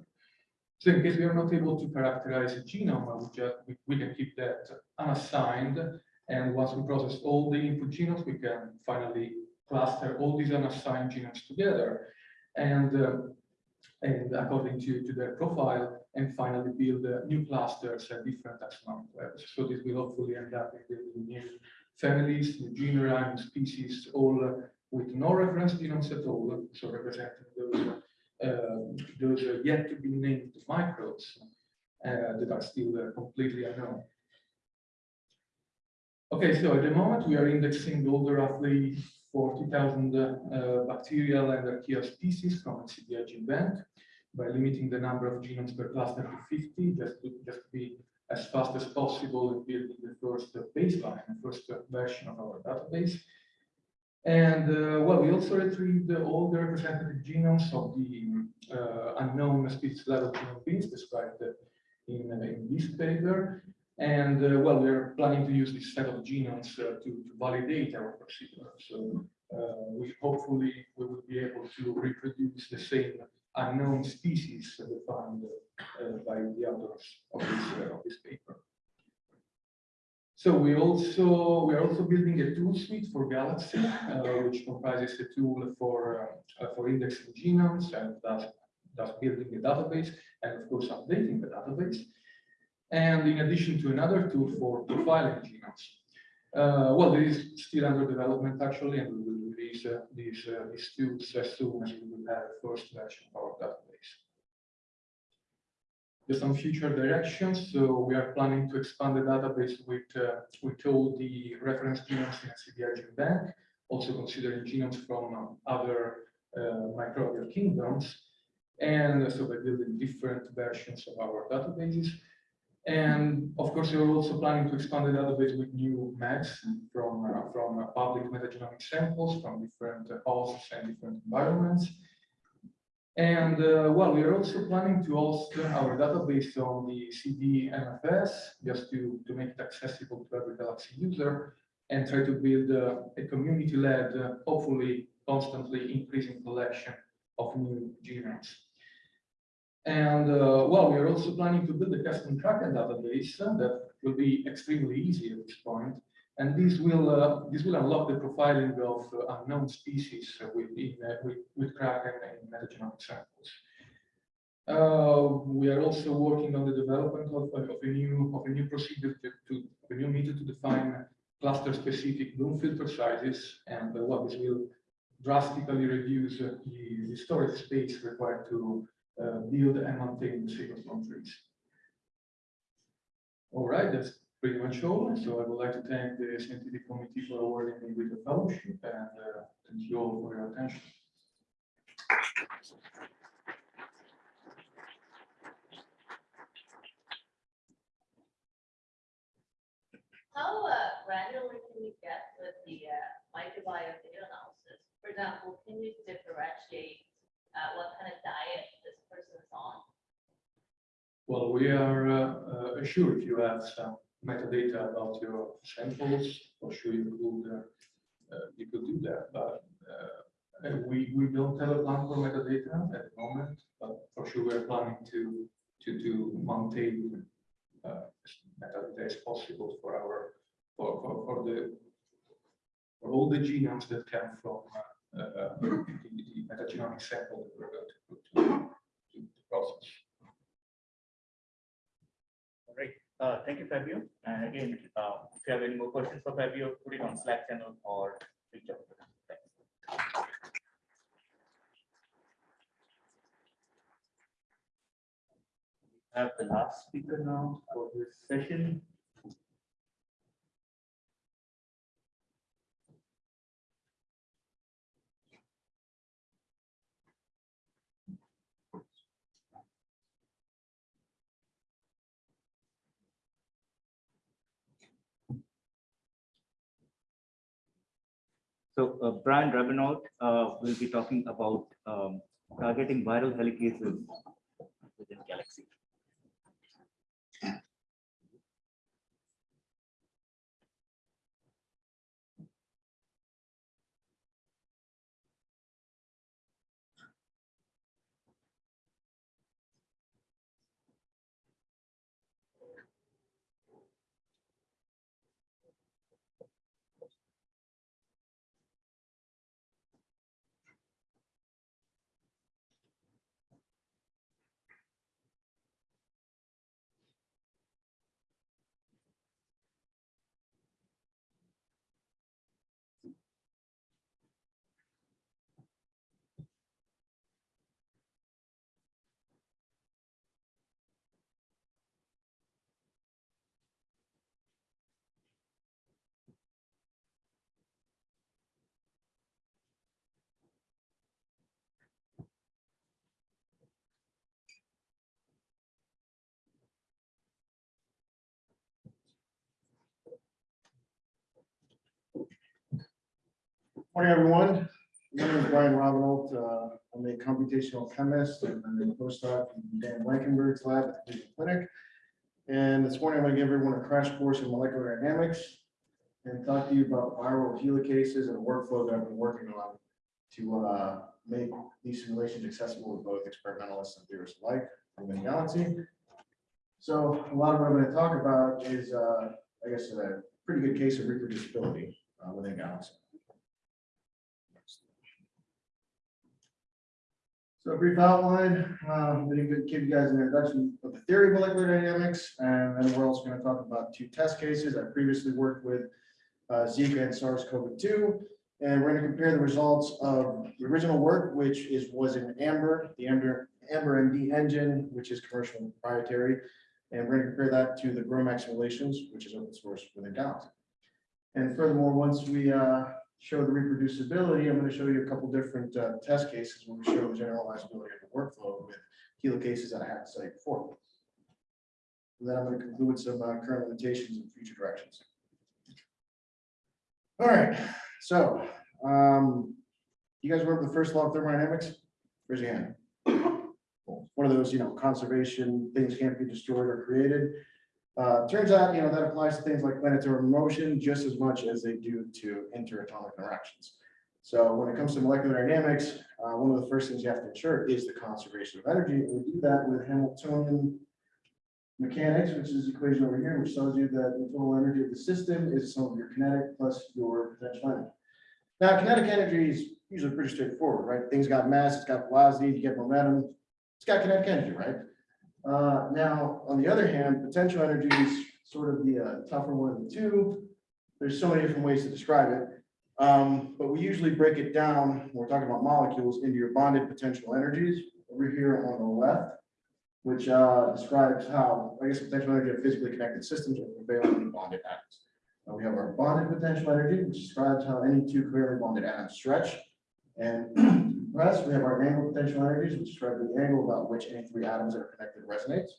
So in case we are not able to characterize a genome, we, just, we, we can keep that unassigned. And once we process all the input genomes, we can finally cluster all these unassigned genomes together and, uh, and according to, to their profile, and finally build uh, new clusters at different taxonomic levels. So this will hopefully end up in building new families, new genera, new species, all uh, with no reference genomes at all, so representing those, uh, those uh, yet to be named microbes uh, that are still uh, completely unknown. Okay, so at the moment we are indexing all the roughly 40,000 uh, bacterial and archaea species from the GenBank by limiting the number of genomes per cluster to 50, just to just be as fast as possible in building the first uh, baseline, the first uh, version of our database. And uh, well, we also retrieved all the representative genomes of the uh, unknown species level genome bins described in, uh, in this paper. And uh, well, we're planning to use this set of genomes uh, to, to validate our procedure. So uh, we hopefully we will be able to reproduce the same unknown species defined uh, by the authors of this, uh, of this paper. So we also we are also building a tool suite for Galaxy, uh, which comprises a tool for uh, for indexing genomes and thus, thus building a database and of course updating the database. And in addition to another tool for profiling genomes. Uh, well, this is still under development actually, and we will release uh, these uh, these tools as soon as we will have the first version of our database. There's some future directions, so we are planning to expand the database with uh, with all the reference genomes in CBI GenBank, also considering genomes from um, other uh, microbial kingdoms, and so by building different versions of our databases. And of course, we are also planning to expand the database with new maps from, uh, from uh, public metagenomic samples from different uh, hosts and different environments. And uh, well, we are also planning to host our database on the CVMFS just to, to make it accessible to every Galaxy user and try to build uh, a community-led, uh, hopefully constantly increasing collection of new genomes. And uh, well, we are also planning to build a custom Kraken database uh, that will be extremely easy at this point. And this will uh, this will unlock the profiling of uh, unknown species within uh, with, with Kraken and metagenomic samples. Uh, we are also working on the development of, of a new of a new procedure to, to a new method to define cluster-specific Bloom filter sizes, and uh, what this will drastically reduce the storage space required to uh, build and maintain the cyclotron trees. All right, that's pretty much all. So I would like to thank the scientific committee for awarding me with the fellowship and uh, thank you all for your attention. How uh, granular can you get with the uh, microbiome data analysis? For example, can you differentiate uh, what kind of diet on? Well, we are uh, uh, sure if you have some metadata about your samples, for sure you could uh, uh, you could do that. But uh, we we don't have a plan for metadata at the moment, but for sure we're planning to to to maintain uh, metadata as possible for our for for, for the for all the genomes that come from the, the metagenomic sample that we're going to put to, process. All right, uh, thank you, Fabio. And again, uh, if you have any more questions for Fabio, put it on Slack channel or reach out. Thanks. We Have the last speaker now for this session. So uh, Brian Raubenolt uh, will be talking about um, targeting viral helicases within Galaxy. Morning, everyone. My name is Brian Raubenolt. Uh, I'm a computational chemist and I'm a postdoc in Dan Blankenberg's lab at the Cleveland Clinic. And this morning, I'm going to give everyone a crash course in molecular dynamics and talk to you about viral helicases and a workflow that I've been working on to uh, make these simulations accessible to both experimentalists and theorists alike within the galaxy. So a lot of what I'm going to talk about is, uh, I guess, a pretty good case of reproducibility uh, within Galaxy. So a brief outline, um, going to give you guys an introduction of the theory of molecular dynamics, and then we're also going to talk about two test cases. I previously worked with uh, Zika and SARS-CoV-2, and we're going to compare the results of the original work, which is was in Amber, the Amber Amber MD engine, which is commercial and proprietary, and we're going to compare that to the GROMACS simulations, which is open source within Galaxy. And furthermore, once we uh, show the reproducibility, I'm going to show you a couple different uh, test cases where we show the generalizability of the workflow with helicases that I had to study before. And then I'm going to conclude with some uh, current limitations and future directions. All right, so um, you guys remember the first law of thermodynamics? Raise your hand. One of those, you know, conservation, things can't be destroyed or created. Uh, turns out, you know, that applies to things like planetary motion just as much as they do to interatomic interactions. So when it comes to molecular dynamics, uh, one of the first things you have to ensure is the conservation of energy. And we do that with Hamiltonian mechanics, which is the equation over here, which tells you that the total energy of the system is sum of your kinetic plus your potential energy. Now, kinetic energy is usually pretty straightforward, right? Things got mass, it's got velocity, you get momentum, it's got kinetic energy, right? Uh, now, on the other hand, potential energy is sort of the uh, tougher one of the two. There's so many different ways to describe it. Um, but we usually break it down, when we're talking about molecules, into your bonded potential energies over here on the left, which uh, describes how, I guess, potential energy of physically connected systems are covalently in bonded atoms. Now we have our bonded potential energy, which describes how any two covalently bonded atoms stretch. And We have our angle potential energies, which describe the angle about which any three atoms that are connected resonates.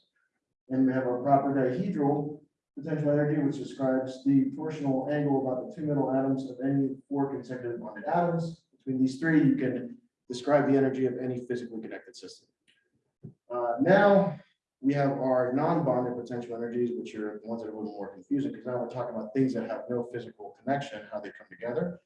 And we have our proper dihedral potential energy, which describes the torsional angle about the two middle atoms of any four consecutive bonded atoms. Between these three, you can describe the energy of any physically connected system. Uh, now, we have our non-bonded potential energies, which are the ones that are a little more confusing, because now we're talking about things that have no physical connection, how they come together,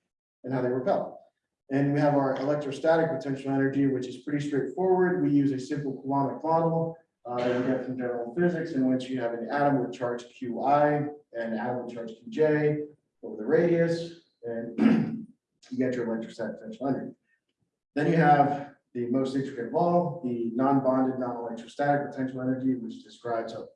and how they repel. And we have our electrostatic potential energy, which is pretty straightforward. We use a simple Coulombic model uh, that we get from general physics, in which you have an atom with charge Qi and an atom with charge Qj over the radius, and you get your electrostatic potential energy. Then you have the most intricate of all, the non-bonded, non-electrostatic potential energy, which describes how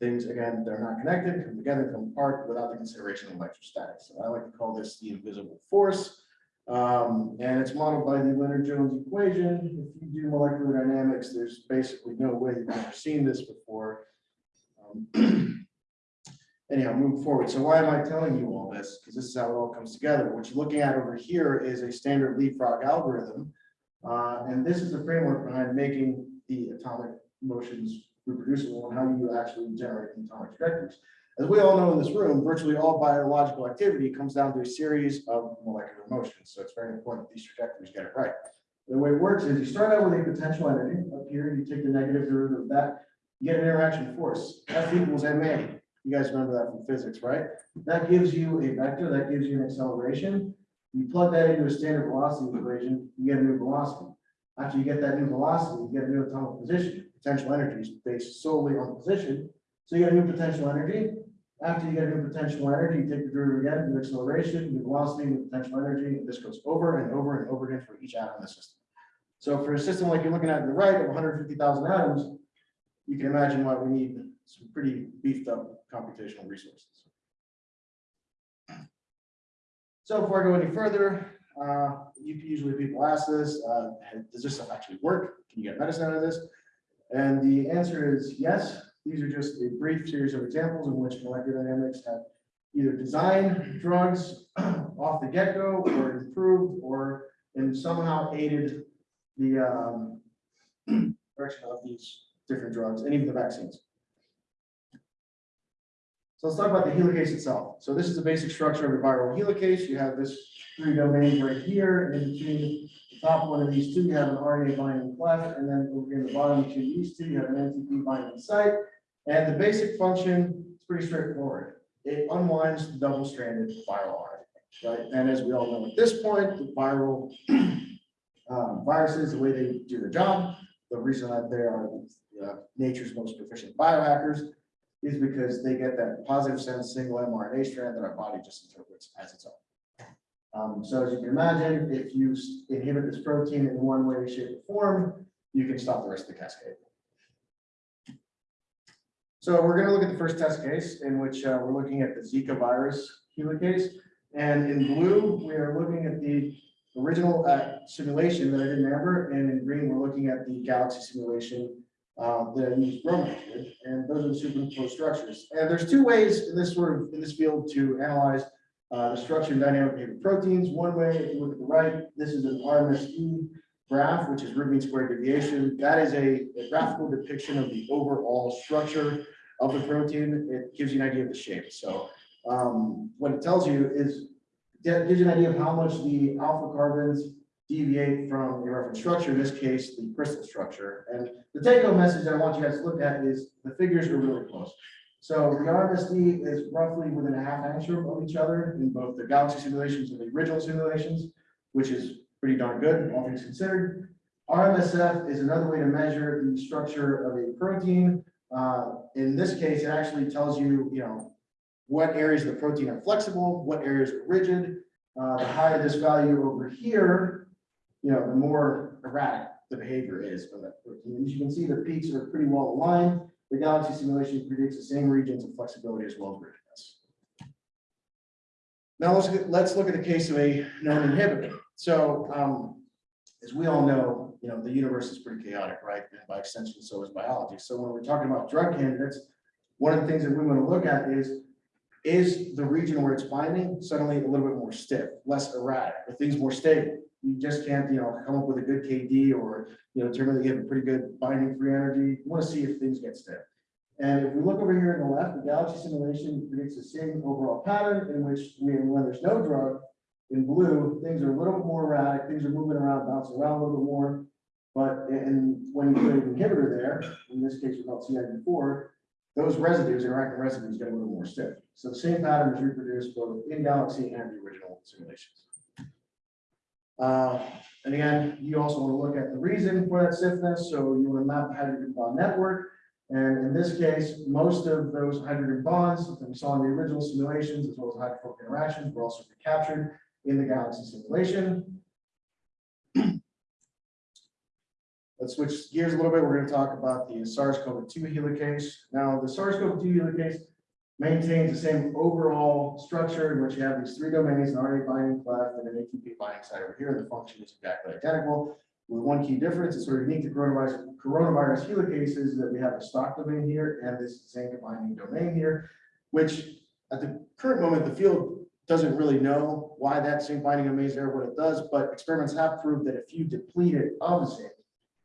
things, again, they're not connected, come together, come apart without the consideration of electrostatics. So I like to call this the invisible force. Um, and it's modeled by the Lennard-Jones equation. If you do molecular dynamics, there's basically no way you've ever seen this before. Um, anyhow, move forward. So why am I telling you all this? Because this is how it all comes together. What you're looking at over here is a standard leapfrog algorithm. Uh, and this is the framework behind making the atomic motions reproducible and how you actually generate atomic trajectories. As we all know in this room, virtually all biological activity comes down to a series of molecular motions. So it's very important that these trajectories get it right. The way it works is you start out with a potential energy up here, you take the negative derivative of that, you get an interaction force, F equals ma. You guys remember that from physics, right? That gives you a vector, that gives you an acceleration. You plug that into a standard velocity equation, you get a new velocity. After you get that new velocity, you get a new atomic position. Potential energy is based solely on position. So you get a new potential energy. After you get a new potential energy, you take the derivative again, new acceleration, new velocity, new potential energy, and this goes over and over and over again for each atom in the system. So for a system like you're looking at on the right of 150,000 atoms, you can imagine why we need some pretty beefed up computational resources. So before I go any further, uh, usually people ask this, uh, does this stuff actually work? Can you get medicine out of this? And the answer is yes. These are just a brief series of examples in which molecular dynamics have either designed drugs off the get-go or improved or and somehow aided the um, direction of these different drugs and even the vaccines. So let's talk about the helicase itself. So this is the basic structure of a viral helicase. You have this three domains right here, and in between the top one of these two, you have an RNA binding cleft, and then over here in the bottom between these two, you have an NTP binding site. And the basic function is pretty straightforward. It unwinds the double-stranded viral RNA, right? And as we all know at this point, the viral um, viruses, the way they do their job, the reason that they are uh, nature's most proficient biohackers is because they get that positive sense single mRNA strand that our body just interprets as its own. Um, so as you can imagine, if you inhibit this protein in one way, shape, or form, you can stop the rest of the cascade. So we're gonna look at the first test case in which uh, we're looking at the Zika virus helicase. And in blue, we are looking at the original uh, simulation that I did in amber, and in green, we're looking at the galaxy simulation uh, that I used GROMACS and those are the superimposed structures. And there's two ways in this sort of, in this field to analyze uh, the structure and dynamic behavior of proteins. One way, if you look at the right, this is an RMSD graph, which is root mean square deviation. That is a a graphical depiction of the overall structure of the protein. It gives you an idea of the shape. So um, what it tells you is, gives you an idea of how much the alpha carbons deviate from the reference structure, in this case, the crystal structure. And the take home message that I want you guys to look at is the figures are really close. So the RMSD is roughly within a half angstrom of each other in both the galaxy simulations and the original simulations, which is pretty darn good, all things considered. RMSF is another way to measure the structure of a protein. Uh, in this case, it actually tells you, you know, what areas of the protein are flexible, what areas are rigid. Uh, the higher this value over here, you know, the more erratic the behavior is of that protein. As you can see, the peaks are pretty well aligned. The galaxy simulation predicts the same regions of flexibility as well as. Now let's, let's look at the case of a known inhibitor. So, um, as we all know, you know, the universe is pretty chaotic, right? And by extension, so is biology. So when we're talking about drug candidates, one of the things that we want to look at is, is the region where it's binding suddenly a little bit more stiff, less erratic, or things more stable? You just can't, you know, come up with a good KD or, you know, you have a pretty good binding free energy. You want to see if things get stiff. And if we look over here on the left, the galaxy simulation predicts the same overall pattern in which we, when there's no drug, in blue, things are a little bit more erratic, things are moving around, bouncing around a little bit more. But, and when you put an inhibitor there, in this case, we call CID4, those residues, interacting residues get a little more stiff. So the same pattern is reproduced both in Galaxy and the original simulations. Uh, and again, you also want to look at the reason for that stiffness, so you want to map the hydrogen bond network. And in this case, most of those hydrogen bonds that we saw in the original simulations, as well as hydrophobic interactions, were also captured in the Galaxy simulation. Let's switch gears a little bit. We're going to talk about the SARS-CoV-2 helicase. Now, the SARS-CoV-2 helicase maintains the same overall structure in which you have these three domains, an RNA binding cleft and an ATP binding site over here. The function is exactly identical. With one key difference, it's sort of unique to coronavirus, coronavirus helicases that we have a stalk domain here and this zinc binding domain here, which at the current moment, the field doesn't really know why that zinc binding domain is there, what it does, but experiments have proved that if you deplete it of zinc,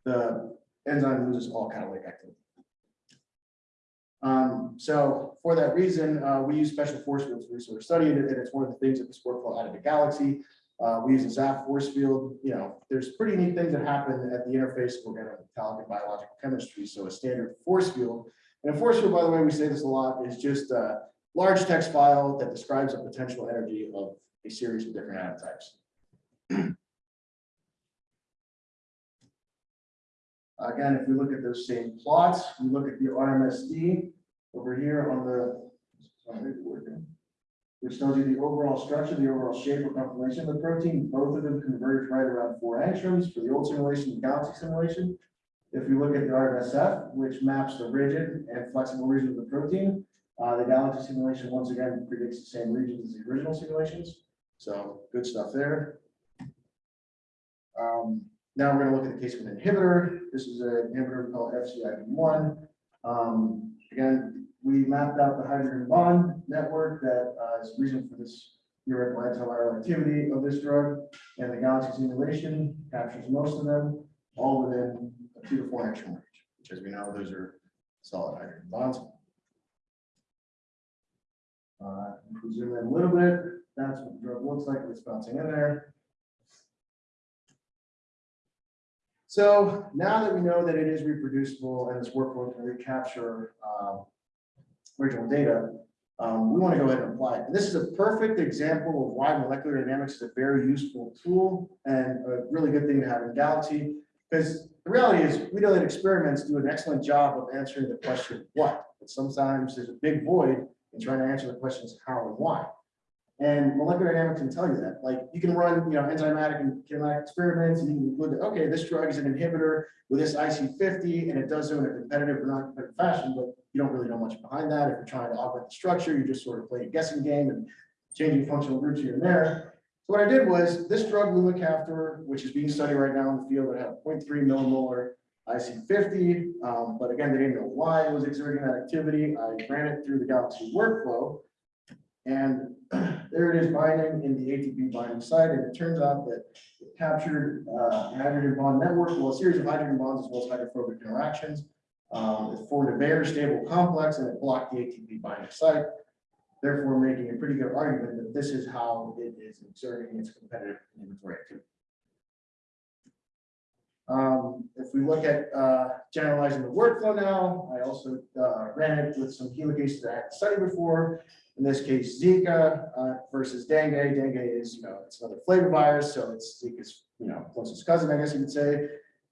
the enzyme loses all catalytic activity. Um, so for that reason, uh, we use special force fields sort of study it, and it's one of the things that this workflow added to Galaxy. Uh, we use a ZAFF force field, you know, there's pretty neat things that happen at the interface of organic, metallic, and biological chemistry. So a standard force field, and a force field, by the way, we say this a lot, is just a large text file that describes the potential energy of a series of different atom types. Again, if we look at those same plots, we look at the RMSD over here on the, which tells you the overall structure, the overall shape or conformation of the protein. Both of them converge right around four angstroms for the old simulation and galaxy simulation. If we look at the RMSF, which maps the rigid and flexible region of the protein, uh, the galaxy simulation once again predicts the same regions as the original simulations. So good stuff there. Um, now we're gonna look at the case of an inhibitor. This is an inhibitor called FCIB1. Um, again, we mapped out the hydrogen bond network that uh, is reason for this theoretical antiviral activity of this drug. And the galaxy simulation captures most of them, all within a two to four angstrom range, which as we know, those are solid hydrogen bonds. Uh, zoom in a little bit, that's what the drug looks like, it's bouncing in there. So now that we know that it is reproducible and this workflow can recapture um, original data, um, we want to go ahead and apply it. And this is a perfect example of why molecular dynamics is a very useful tool and a really good thing to have in Galaxy. Because the reality is, we know that experiments do an excellent job of answering the question, what? But sometimes there's a big void in trying to answer the questions, how and why. And molecular dynamics can tell you that, like, you can run, you know, enzymatic and kinematic experiments, and you can look at, okay, this drug is an inhibitor with this IC fifty, and it does so in a competitive or non-competitive fashion, but you don't really know much behind that. If you're trying to augment the structure, you just sort of play a guessing game and changing functional groups here and there. So what I did was, this drug we which is being studied right now in the field, it had 0.3 millimolar IC fifty, um, but again, they didn't know why it was exerting that activity. I ran it through the Galaxy workflow. And there it is binding in the ATP binding site, and it turns out that it captured uh, hydrogen bond network, well, a series of hydrogen bonds as well as hydrophobic interactions. Um, It formed a very stable complex and it blocked the ATP binding site, therefore making a pretty good argument that this is how it is exerting its competitive inventory activity. Um, if we look at, uh, generalizing the workflow now, I also, uh, ran it with some helicases that I had studied before. In this case, Zika, uh, versus dengue. Dengue is, you know, it's another flavivirus, so it's Zika's, you know, closest cousin, I guess you could say.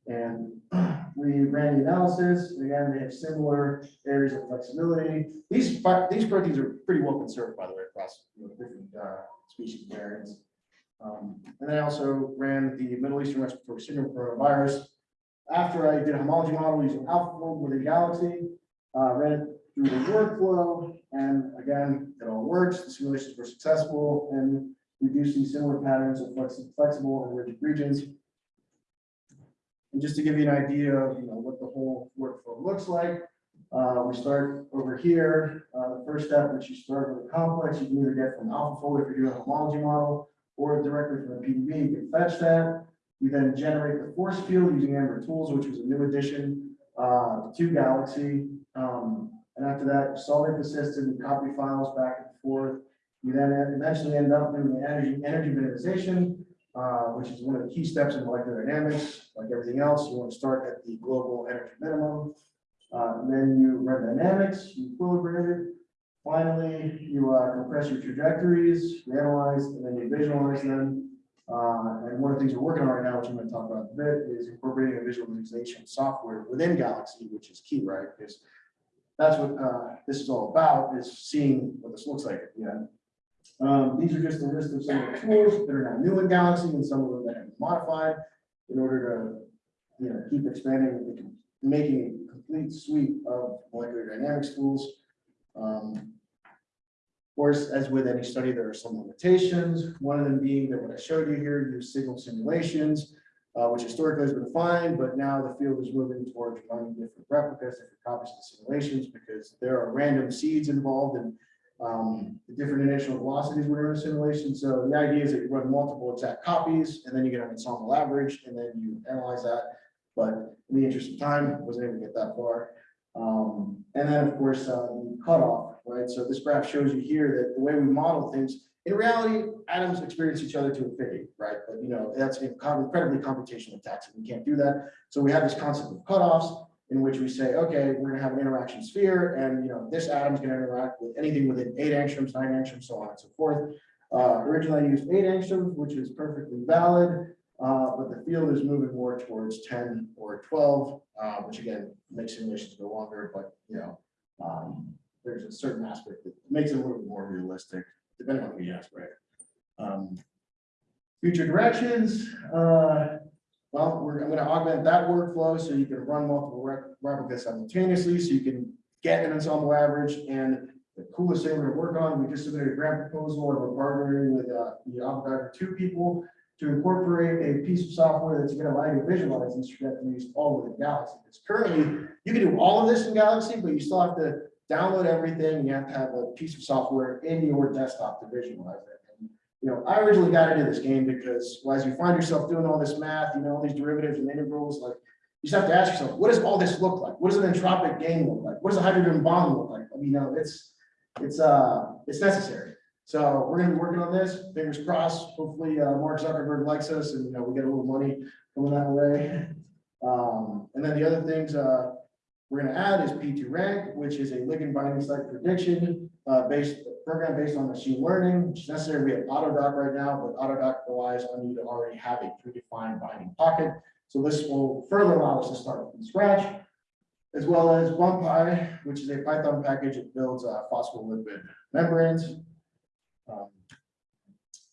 And we ran the analysis, again, they have similar areas of flexibility. These, these proteins are pretty well conserved, by the way, across you know, different, uh, species variants. Um, and I also ran the Middle Eastern Respiratory Syndrome coronavirus. After I did a homology model using AlphaFold within Galaxy, uh, ran it through the workflow, and again, it all works, the simulations were successful, do see similar patterns of flexi- flexible and rigid regions. And just to give you an idea of, you know, what the whole workflow looks like, uh, we start over here, uh, the first step, which you start with a complex, you can either get from AlphaFold if you're doing a homology model, or directly from the PDB, you can fetch that. You then generate the force field using Amber Tools, which was a new addition uh, to Galaxy. Um, And after that, solve it persistent, you copy files back and forth. You then eventually end up doing the energy, energy minimization, uh, which is one of the key steps in molecular dynamics. Like everything else, you want to start at the global energy minimum. Uh, Then you run dynamics, you equilibrate it, Finally, you uh, compress your trajectories, you analyze, and then you visualize them. Uh, And one of the things we're working on right now, which I'm going to talk about a bit, is incorporating a visualization software within Galaxy, which is key, right? Because that's what uh, this is all about, is seeing what this looks like at the end. Um, These are just a list of some of the tools that are now new in Galaxy and some of them that have been modified in order to, you know, keep expanding, and making a complete suite of molecular dynamics tools. Um, Of course, as with any study, there are some limitations, one of them being that what I showed you here, use signal simulations, uh, which historically has been fine, but now the field is moving towards running different replicas, different copies of the simulations, because there are random seeds involved and um, the different initial velocities were in a simulation. So the idea is that you run multiple exact copies, and then you get an ensemble average, and then you analyze that. But in the interest of time, wasn't able to get that far. Um, and then, of course, uh, the cutoff, right? So this graph shows you here that the way we model things, in reality, atoms experience each other to infinity, right? But you know, that's incredibly computationally taxing. We can't do that. So we have this concept of cutoffs in which we say, okay, we're gonna have an interaction sphere, and you know, this atom's gonna interact with anything within eight angstroms, nine angstroms, so on and so forth. Uh, originally I used eight angstroms, which is perfectly valid. Uh, but the field is moving more towards ten or twelve, uh, which again, makes simulations go longer, but, you know, um, there's a certain aspect that makes it a little more realistic, depending on who you ask, right? Um, Future directions, uh, well, we're, I'm gonna augment that workflow so you can run multiple rep- replicas simultaneously, so you can get an ensemble average, and the coolest thing we're gonna work on, we just submitted a grant proposal, and we're partnering with, uh, the Avogadro two people to incorporate a piece of software that's gonna allow you to visualize these trajectories all within Galaxy. Because currently, you can do all of this in Galaxy, but you still have to download everything, you have to have a piece of software in your desktop to visualize it. You know, I originally got into this game because well, as you find yourself doing all this math, you know, all these derivatives and integrals, like, you just have to ask yourself, what does all this look like? What does an entropic game look like? What does a hydrogen bond look like? I mean, you know, it's, it's, uh, it's necessary. So we're gonna be working on this, fingers crossed, hopefully, uh, Mark Zuckerberg likes us and, you know, we get a little money coming that way. Um, and then the other things, uh, we're gonna add is P two rank, which is a ligand binding site prediction, uh, based, program based on machine learning, which is necessary. We have AutoDock right now, but AutoDock relies on you to already have a predefined binding pocket. So this will further allow us to start from scratch, as well as BUMPy, which is a Python package that builds uh, phospholipid membranes. Um,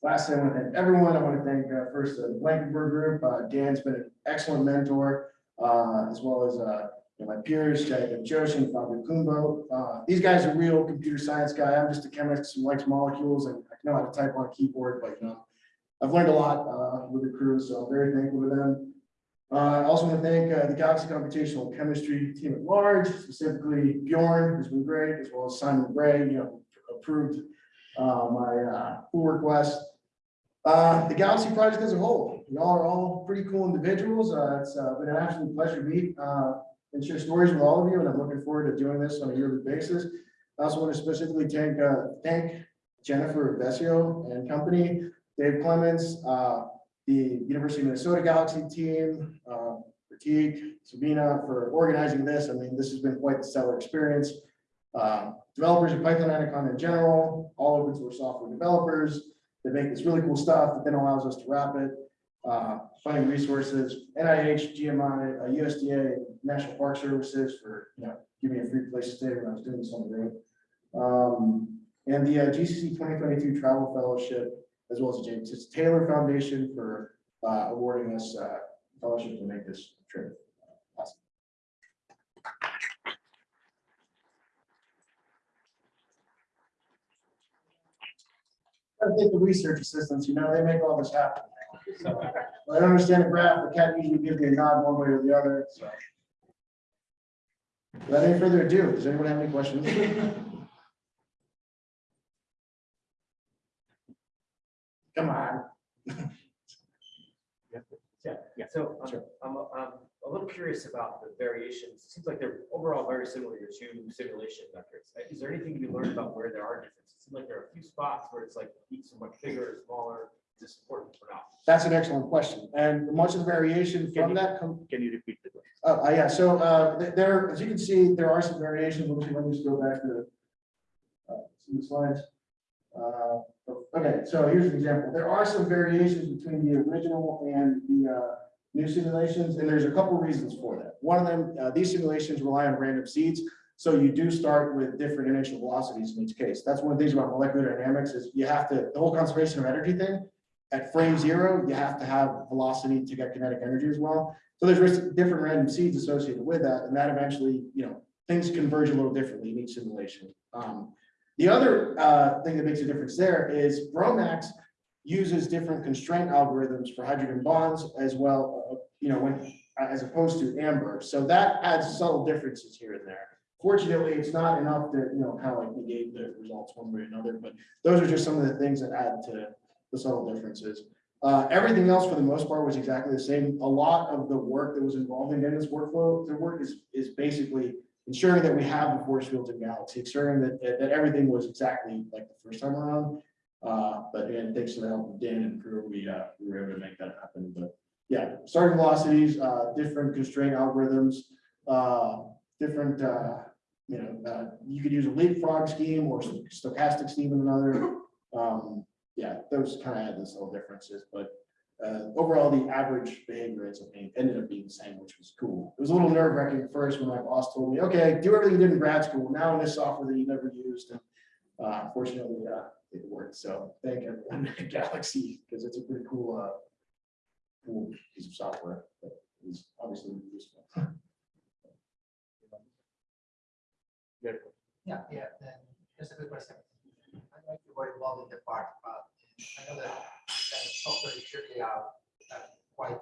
Lastly, I want to thank everyone. I want to thank uh, first the Blankenberg Group. Uh, Dan's been an excellent mentor, uh, as well as uh, you my peers, Jacob Joshin, Fabio Cumbo. Uh, These guys are real computer science guy. I'm just a chemist who likes molecules and I know how to type on a keyboard, but you know, I've learned a lot uh, with the crew, so I'm very thankful to them. Uh, I also want to thank uh, the Galaxy Computational Chemistry team at large, specifically Bjorn, who's been great, as well as Simon Bray, you know, approved uh, my uh, pull request. The Galaxy project as a whole, y'all are all pretty cool individuals. It's been an absolute pleasure to meet and share stories with all of you, and I'm looking forward to doing this on a yearly basis. I also want to specifically thank, uh, thank Jennifer Vessio and company, Dave Clements, uh, the University of Minnesota Galaxy team, uh, Pratik, Sabina for organizing this. I mean, this has been quite the stellar experience. Uh, Developers of Python Anaconda in general, all open source software developers that make this really cool stuff that then allows us to wrap it. Uh, Finding resources, NIH, GMI, uh, USDA, National Park Services for, you know, giving me a free place to stay when I was doing this on the road. Um, And the uh, GCC 2022 Travel Fellowship as well as the James Taylor Foundation for uh, awarding us uh, fellowship to make this trip. Awesome. I think the research assistants, you know, they make all this happen. So, I don't understand the graph, the cat usually gives me a nod one way or the other, so. Without any further ado, does anyone have any questions? Come on. Yeah, yeah, so um, Sure. I'm, I'm a little curious about the variations. It Seems like they're overall very similar to your two simulation methods. Uh, Is there anything you learned about where there are differences? It seems like there are a few spots where it's like peaks are much bigger or smaller. Is this important or not? That's an excellent question, and much of the variation from you- that Can you repeat the question? Uh, uh, yeah, so, uh, there, as you can see, there are some variations, let me, let me just go back to. uh, Some of the slides. Uh, okay, so here's an example, there are some variations between the original and the, uh, new simulations, and there's a couple reasons for that. One of them, uh, these simulations rely on random seeds, so you do start with different initial velocities in each case. That's one of the things about molecular dynamics is you have to, the whole conservation of energy thing, at frame zero, you have to have velocity to get kinetic energy as well. So there's different random seeds associated with that, and that eventually, you know, things converge a little differently in each simulation. Um, The other uh, thing that makes a difference there is GROMACS uses different constraint algorithms for hydrogen bonds as well, uh, you know, when, as opposed to Amber. So that adds subtle differences here and there. Fortunately, it's not enough to, you know, kind of like negate the results one way or another, but those are just some of the things that add to the subtle differences. Uh, everything else for the most part was exactly the same. A lot of the work that was involved in Dennis workflow, the work is, is basically ensuring that we have the force fields in Galaxy, ensuring that, that, that everything was exactly like the first time around. Uh, but again, thanks to the help of Dan and crew, we, uh, we were able to make that happen, but yeah, starting velocities, uh, different constraint algorithms, uh, different, uh, you know, you could use a leapfrog scheme or stochastic scheme in another. Um, yeah, those kind of had those little differences, but uh, overall, the average behavior ends up being, ended up being the same, which was cool. It was a little nerve wracking at first when my boss told me, okay, do everything you did in grad school, now in this software that you never used. And uh, fortunately, uh, it worked. So thank everyone at Galaxy, because it's a pretty cool, uh, cool piece of software that is obviously useful. Yeah, yeah, just a quick question. You the part, but I know that software is usually uh, quite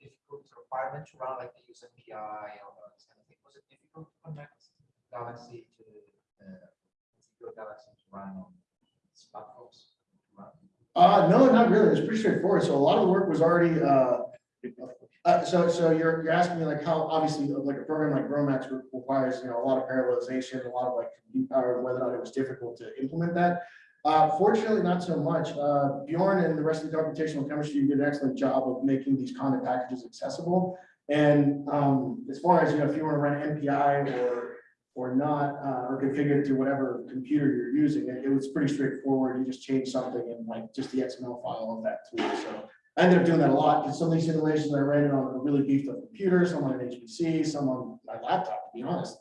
difficult requirement to run, like the use API and all kind of. Was it difficult to connect Galaxy to, uh, Galaxy to run on? Uh, no, not really. It's pretty straightforward. So a lot of the work was already, uh, Uh, so, so you're, you're asking me like how, obviously, like a program like GROMACS requires, you know, a lot of parallelization, a lot of like, compute power, whether or not it was difficult to implement that. Uh, fortunately, not so much. Uh, Bjorn and the rest of the computational chemistry did an excellent job of making these Conda packages accessible. And, um, as far as, you know, if you want to run MPI or, or not, uh, or configure it to whatever computer you're using, it, it was pretty straightforward. You just change something in like just the XML file of that tool, so. I ended up doing that a lot, because some of these simulations I ran on a really beefed up computer, some on an HPC, some on my laptop, to be honest.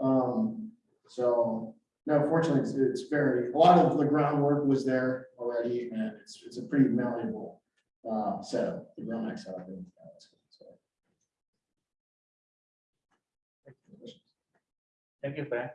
Um, so, no, fortunately, it's, it's very, a lot of the groundwork was there already, and it's, it's a pretty malleable uh, setup, the GROMACS setup. Thank you, Frank.